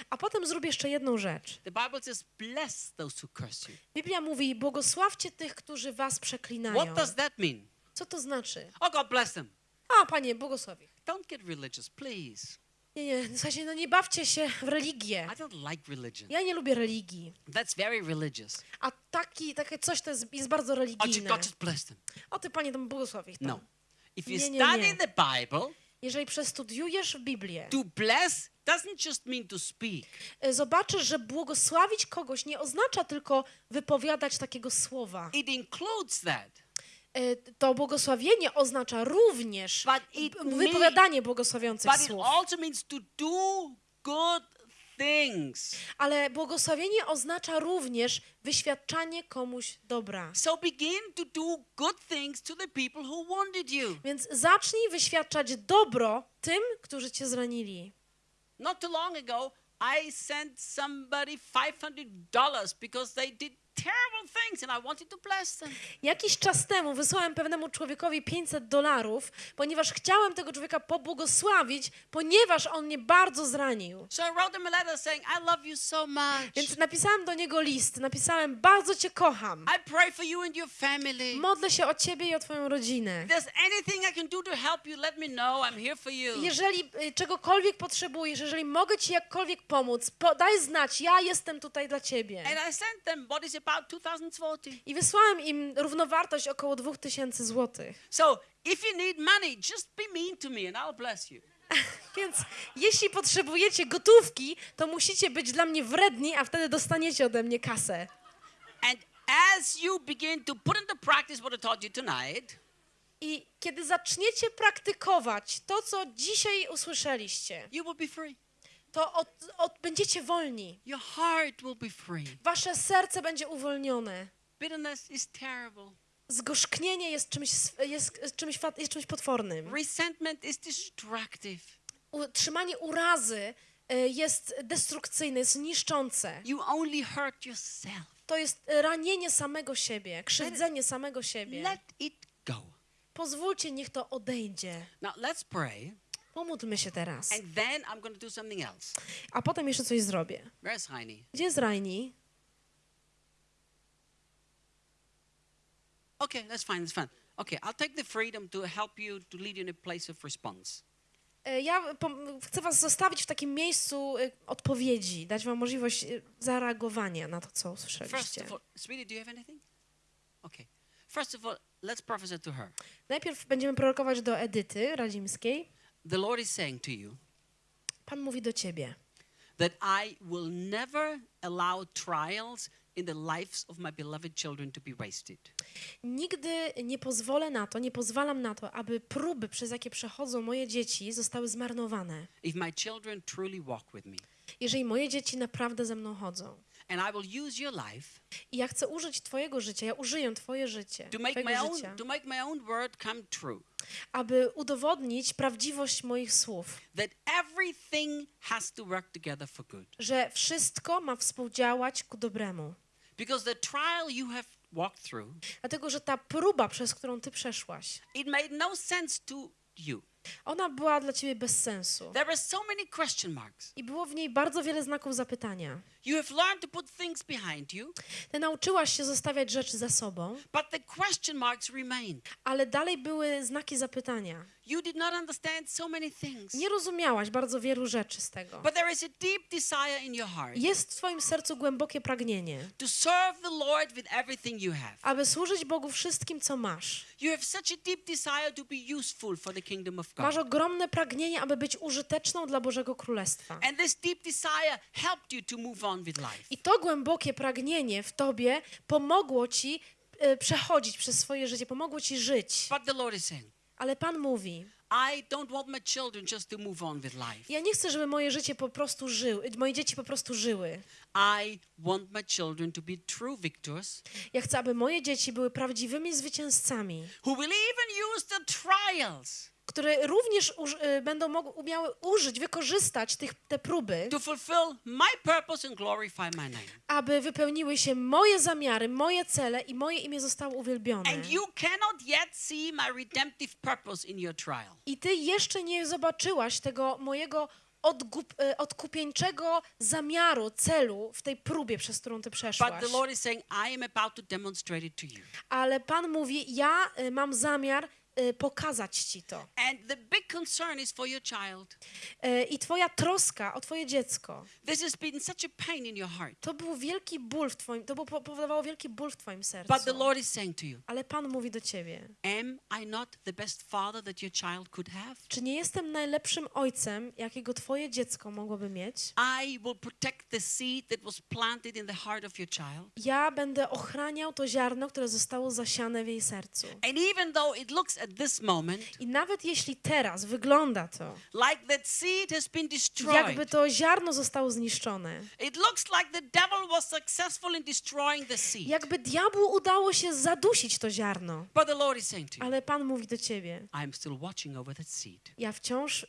A potem zrób jeszcze jedną rzecz. The Bible says, Bless those who curse you. Biblia mówi, błogosławcie tych, którzy was przeklinają. What does that mean? Co to znaczy? Oh, God bless them. A, panie, błogosław ich. Don't get religious, please. Nie, nie, w sensie, no nie bawcie się w religię. I don't like religion. Ja nie lubię religii. That's very religious. A taki, takie coś to jest, jest bardzo Oh, religijne. God just bless them. O ty, panie, to błogosław ich tam. No. If you Nie, nie, study nie. the Bible, Jeżeli przestudiujesz Biblię, to bless doesn't just mean to speak. y, zobaczysz, że błogosławić kogoś nie oznacza tylko wypowiadać takiego słowa. It includes that. Y, To błogosławienie oznacza również wypowiadanie błogosławiących słów. things. Ale błogosławienie oznacza również wyświadczanie komuś dobra. So begin to do good things to the people who wounded you. Więc zacznij wyświadczać dobro tym, którzy cię zranili. Not too long ago, I sent somebody $500 because they did terrible things and I wanted to bless them. Jakiś czas temu wysłałem pewnemu człowiekowi 500 dolarów, ponieważ chciałem tego człowieka pobłogosławić, ponieważ on mnie bardzo zranił. So I wrote them a letter saying, I love you so much. Więc napisałem do niego list, napisałem, bardzo cię kocham. I pray for you and your family. Modlę się o ciebie i o twoją rodzinę. If there's anything I can do to help you, let me know. I'm here for you. Jeżeli czegokolwiek potrzebujesz, jeżeli mogę ci jakkolwiek pomóc, po, daj znać, ja jestem tutaj dla ciebie. And I sent them what is about 2040. I wysłałem im równowartość około 2000 złotych. So if you need money, just be mean to me and I'll bless you. *laughs* Więc jeśli potrzebujecie gotówki, to musicie być dla mnie wredni, a wtedy dostaniecie ode mnie kasę. And as you begin to put into practice what I taught you tonight, I kiedy zaczniecie praktykować to, co dzisiaj usłyszeliście, you will be free. To od, od, będziecie wolni. Your heart will be free. Wasze serce będzie uwolnione. Bitterness is terrible. Zgorzknienie jest czymś, jest czymś, jest czymś potwornym. Resentment is destructive. Utrzymanie urazy y, jest destrukcyjne, jest niszczące. You only hurt yourself. To jest ranienie samego siebie, krzywdzenie samego siebie. Let it go. Pozwólcie, niech to odejdzie. Now let's pray, Pomódlmy się teraz. and then I'm going to do something else. A potem jeszcze coś zrobię. Where's Heine? Gdzie jest Raini? Okay, that's fine. That's fine. Okay, I'll take the freedom to help you to lead you in a place of response. E, Ja chcę was zostawić w takim miejscu e, odpowiedzi, dać wam możliwość e, zareagowania na to, co usłyszeliście. all, sweetie, do you have anything? Okay. First of all, let's prophesy to her. Najpierw będziemy prorokować do Edyty Radzimskiej. The Lord is saying to you Pan mówi do ciebie. that I will never allow trials in the lives of my beloved children to be wasted. Nigdy nie pozwolę na to, nie pozwalam na to, aby próby, przez jakie przechodzą moje dzieci, zostały zmarnowane. If my children truly walk with me, Jeżeli moje dzieci naprawdę ze mną chodzą. And I will use your life I ja chcę użyć twojego życia, ja użyję twoje życie, to make my own życia, to make my own word come true. aby udowodnić prawdziwość moich słów. That everything has to work together for good. że wszystko ma współdziałać ku dobremu. Because the trial you have walked through, Dlatego, że ta próba, przez którą ty przeszłaś, it made no sense to you. Ona była dla ciebie bez sensu. There so many question marks. I było w niej bardzo wiele znaków zapytania. You have learned to put things behind you, Ty nauczyłaś się zostawiać rzeczy za sobą, but the question marks ale dalej były znaki zapytania. You did not understand so many things. Nie rozumiałaś bardzo wielu rzeczy z tego. But there is a deep desire in your heart Jest w twoim sercu głębokie pragnienie, to serve the Lord with everything you have. aby służyć Bogu wszystkim, co masz. You have such a deep desire to be useful for the kingdom of Masz God. ogromne pragnienie, aby być użyteczną dla Bożego Królestwa. And this deep desire helped you to move on with life. I to głębokie pragnienie w tobie pomogło ci e, przechodzić przez swoje życie, pomogło ci żyć. But the Lord is saying, Ale Pan mówi: I don't want my children just to move on with life. Ja nie chcę, żeby moje życie po prostu żyły, moje dzieci po prostu żyły. I want my children to be true victors Ja chcę, aby moje dzieci były prawdziwymi zwycięzcami, who will even use the trials które również uż, y, będą mogły, umiały użyć, wykorzystać tych, te próby, to fulfill my purpose and glorify my name. aby wypełniły się moje zamiary, moje cele i moje imię zostało uwielbione. And you cannot yet see my redemptive purpose in your trial. I ty jeszcze nie zobaczyłaś tego mojego odgup, e, odkupieńczego zamiaru, celu w tej próbie, przez którą ty przeszłaś. saying. Ale Pan mówi, ja e, mam zamiar pokazać ci to. And the big concern is for your child. E, I twoja troska o twoje dziecko, This has been such a pain in your heart. to był wielki ból w twoim, to było, powodowało wielki ból w twoim sercu. But the Lord is saying to you, Ale Pan mówi do ciebie, Am I not the best father that your child could have? czy nie jestem najlepszym ojcem, jakiego twoje dziecko mogłoby mieć? I will protect the seed that was planted in the heart of your child. Ja będę ochraniał to ziarno, które zostało zasiane w jej sercu. And even though it looks moment I nawet jeśli teraz wygląda to, like that seed has been jakby to ziarno zostało zniszczone, it looks like the devil was successful in destroying the seed. jakby diabłu udało się zadusić to ziarno. But the Lord is saying to you, Ale Pan mówi do ciebie, I'm still watching over that seed. ja wciąż y,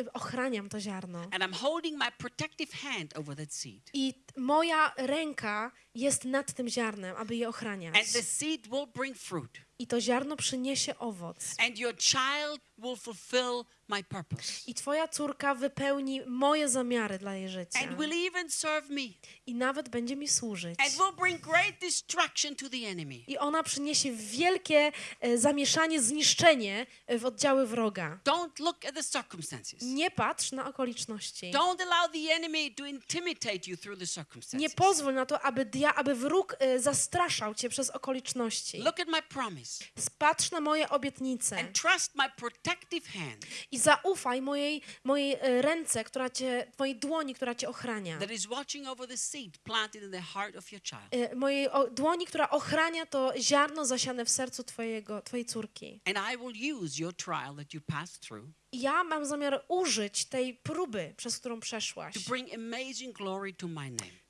y, ochraniam to ziarno. And I'm holding my protective hand over that seed. I moja ręka jest nad tym ziarnem, aby je ochraniać. And the seed will bring fruit. I to ziarno przyniesie owoc. And your child will fulfill my purpose. I twoja córka wypełni moje zamiary dla jej życia. And will even serve me. I nawet będzie mi służyć. And will bring great destruction to the enemy. I ona przyniesie wielkie e, zamieszanie, zniszczenie e, w oddziały wroga. Don't look at the circumstances. Nie patrz na okoliczności. Don't allow the enemy to intimidate you through the Nie circumstances. pozwól na to, aby, dia, aby wróg e, zastraszał cię przez okoliczności. Look at my promise Patrz na moje obietnice and trust my protective hand i zaufaj mojej, mojej e, ręce, która cię, mojej dłoni, która cię ochrania. that is watching over the seed planted in the heart of your child. E, Mojej dłoni, która ochrania to ziarno zasiane w sercu twojego, twojej córki. And I will use your trial that you passed through ja mam zamiar użyć tej próby, przez którą przeszłaś,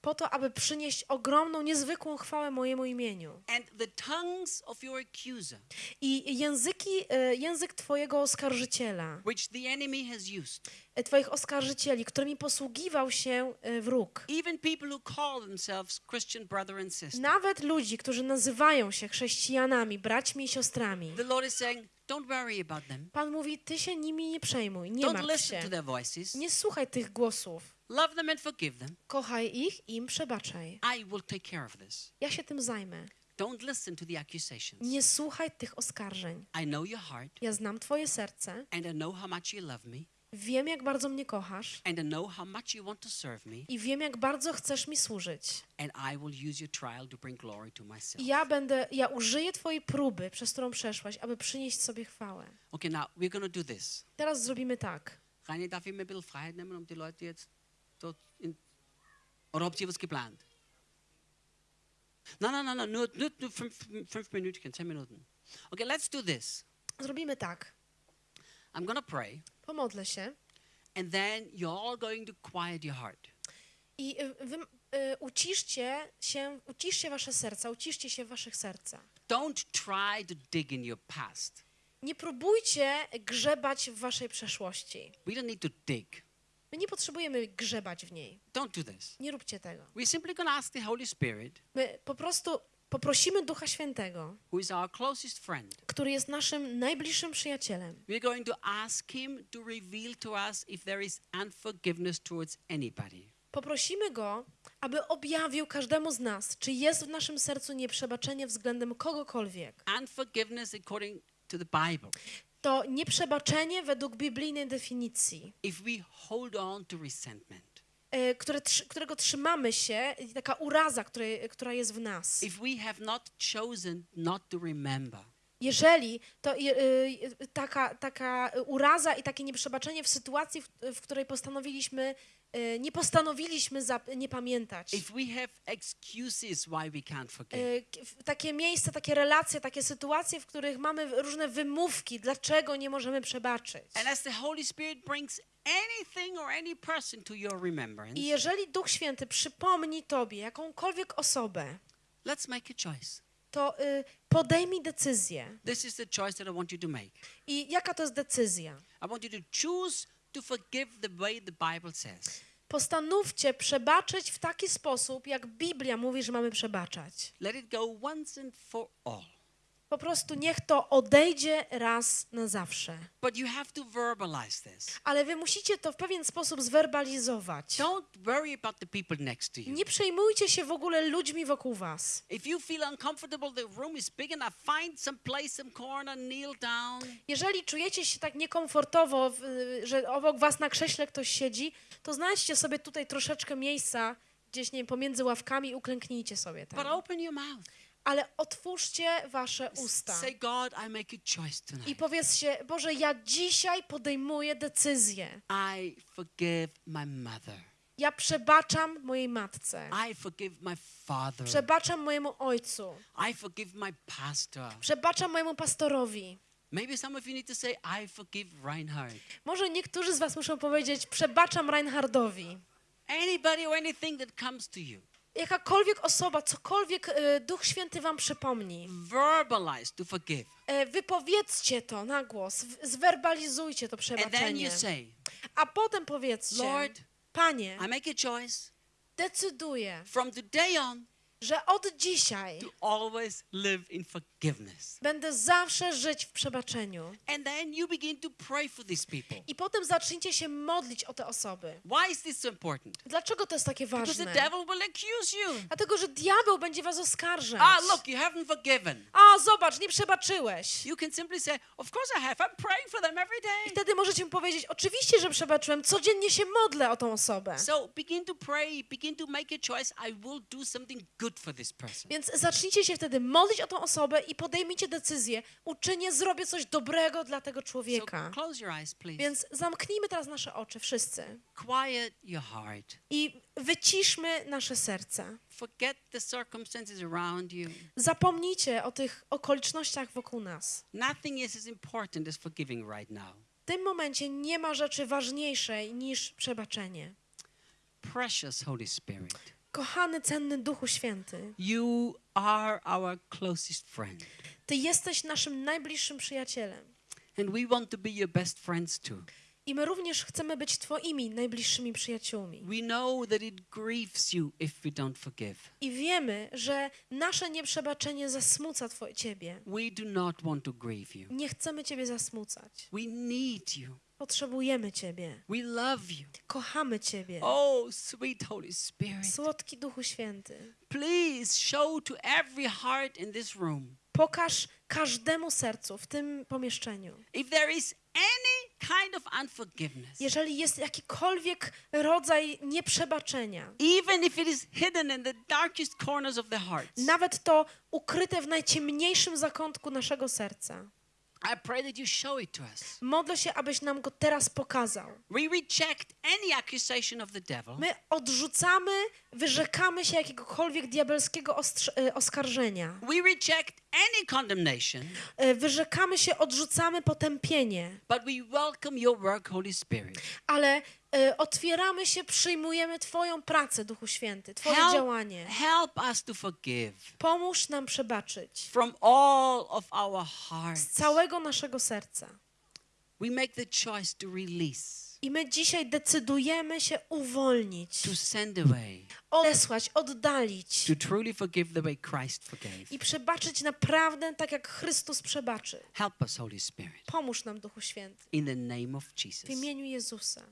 po to, aby przynieść ogromną, niezwykłą chwałę mojemu imieniu. I języki, e, język twojego oskarżyciela, e, twoich oskarżycieli, którymi posługiwał się e, wróg. Nawet ludzi, którzy nazywają się chrześcijanami, braćmi i siostrami. The Lord is saying, don't worry about them. Pan mówi, ty się nimi nie przejmuj, nie Don't martw listen to się. their voices. Nie słuchaj tych głosów. Love them and forgive them. Kochaj ich i im przebaczaj. I will take care of this. Ja się tym zajmę. Don't listen to the accusations. Nie słuchaj tych oskarżeń. I know your heart, Ja znam twoje serce, and I know how much you love me, wiem jak bardzo mnie kochasz and I know how much you want to serve me, i wiem jak bardzo chcesz mi służyć. and I will use your trial to bring glory to myself. I ja będę, ja użyję twojej próby, przez którą przeszłaś, aby przynieść sobie chwałę. Okay, now we're to do this. Teraz zrobimy tak. Rainer, darf ich mir ein bisschen Freiheit nehmen, um die Leute jetzt dort in. Oder habt ihr was geplant? Nein, nein, nein, nein nur, nur, nur fünf, fünf Minuten, zehn Minuten. Okay, let's do this. Zrobimy tak. I'm going to pray, Pomodlę się and then you're all going to quiet your heart. i y, wy, y, uciszcie się, uciszcie wasze serca, uciszcie się waszych sercach. Don't try to dig in your past. Nie próbujcie grzebać w waszej przeszłości. We don't need to dig. My nie potrzebujemy grzebać w niej. Don't do this. Nie róbcie tego. We're simply to ask the Holy Spirit, My po prostu poprosimy Ducha Świętego, który jest naszym najbliższym przyjacielem. We're going to ask Him to reveal to us if there is unforgiveness towards anybody. Poprosimy Go, aby objawił każdemu z nas, czy jest w naszym sercu nieprzebaczenie względem kogokolwiek. Unforgiveness according to the Bible. To nieprzebaczenie według biblijnej definicji, If we hold on to resentment, które, trzy- którego trzymamy się, taka uraza, która jest w nas. if we have not chosen not to remember, Jeżeli to je- y, taka, taka uraza i takie nieprzebaczenie w sytuacji, w, w której postanowiliśmy, nie postanowiliśmy nie pamiętać. Y, Takie miejsca, takie relacje, takie sytuacje, w których mamy różne wymówki, dlaczego nie możemy przebaczyć. I jeżeli Duch Święty przypomni Tobie jakąkolwiek osobę, let's make a choice. to y, podejmij decyzję. This is the choice that I want you to make. I jaka to jest decyzja? I want you to choose to forgive the way the Bible says. Postanówcie przebaczyć w taki sposób, jak Biblia mówi, że mamy przebaczać. Let it go once and for all. Po prostu niech to odejdzie raz na zawsze. But you have to verbalize this. Ale wy musicie to w pewien sposób zwerbalizować. Don't worry about the people next to you. Nie przejmujcie się w ogóle ludźmi wokół was. If you feel uncomfortable, the room is big enough. Find some place, some corner, kneel down. Jeżeli czujecie się tak niekomfortowo, w- że obok was na krześle ktoś siedzi, to znajdźcie sobie tutaj troszeczkę miejsca, gdzieś nie wiem, pomiędzy ławkami uklęknijcie sobie But tam. open your mouth. Ale otwórzcie wasze usta Say, God, I make a choice i tonight. powiedzcie, Boże, ja dzisiaj podejmuję decyzję. I forgive my mother. Ja przebaczam mojej matce. I forgive my father. Przebaczam mojemu ojcu. I forgive my pastor. Przebaczam mojemu pastorowi. Maybe some of you need to say, I forgive Reinhard. Może niektórzy z was muszą powiedzieć, przebaczam Reinhardowi. Anybody or anything that comes to you. Jakakolwiek osoba, cokolwiek e, Duch Święty wam przypomni, Verbalize to forgive. e, wypowiedzcie to na głos, w- zwerbalizujcie to And then przebaczenie. you say, A potem powiedzcie, Lord, Panie, I make a choice decyduję, from today on że od dzisiaj to always live in forgiveness. Będę zawsze żyć w przebaczeniu. And then you begin to pray for these people. I potem zacznijcie się modlić o te osoby. Why is this so important? Dlaczego to jest takie Because the ważne? devil will accuse you. Dlatego, że diabeł będzie was oskarżać. Ah, look, you haven't forgiven. A, zobacz, nie przebaczyłeś. You can simply say, Of course I have. I'm praying for them every I day. wtedy możecie mu powiedzieć, oczywiście, że przebaczyłem, codziennie się modlę o tą osobę. So begin to pray, begin to make a choice. I will do something good for this person. Więc zacznijcie się wtedy modlić o tą osobę i podejmijcie decyzję, uczynię, zrobię coś dobrego dla tego człowieka. Więc zamknijmy teraz nasze oczy, wszyscy. I wyciszmy nasze you. Zapomnijcie o tych okolicznościach wokół nas. Nothing is as important as forgiving right now. W tym momencie nie ma rzeczy ważniejszej niż przebaczenie. Precious Holy Spirit, Kochany, cenny Duchu Święty, you are our closest friend. Ty jesteś naszym najbliższym przyjacielem. And we want to be your best friends too. I my również chcemy być Twoimi najbliższymi przyjaciółmi. We know that it grieves you if we don't forgive. I wiemy, że nasze nieprzebaczenie zasmuca Twoje Ciebie. We do not want to grieve you. Nie chcemy Ciebie zasmucać. We need you. Potrzebujemy Ciebie. We love you. Kochamy Ciebie. Oh, sweet Holy Spirit. Słodki Duchu Święty, Please show to every heart in this room pokaż każdemu sercu w tym pomieszczeniu. if there is any kind of unforgiveness, Jeżeli jest jakikolwiek rodzaj nieprzebaczenia, even if it is hidden in the darkest corners of the hearts, nawet to ukryte w najciemniejszym zakątku naszego serca, I pray that you show it to us. modlę się, abyś nam go teraz pokazał. We reject any accusation of the devil. My odrzucamy, wyrzekamy się jakiegokolwiek diabelskiego e, oskarżenia. We reject any condemnation, E, Wyrzekamy się, odrzucamy potępienie, but we welcome your work, Holy Spirit. ale e, otwieramy się, przyjmujemy Twoją pracę, Duchu Święty, Twoje Help, działanie. help us to forgive Pomóż nam przebaczyć from all of our z hearts. całego naszego serca. We make the choice to release. I my dzisiaj decydujemy się uwolnić, to send away, odesłać, oddalić to truly forgive the way Christ forgave. i przebaczyć naprawdę tak, jak Chrystus przebaczy. Help us, Holy Spirit, Pomóż nam, Duchu Święty. in the name of Jesus. W imieniu Jezusa.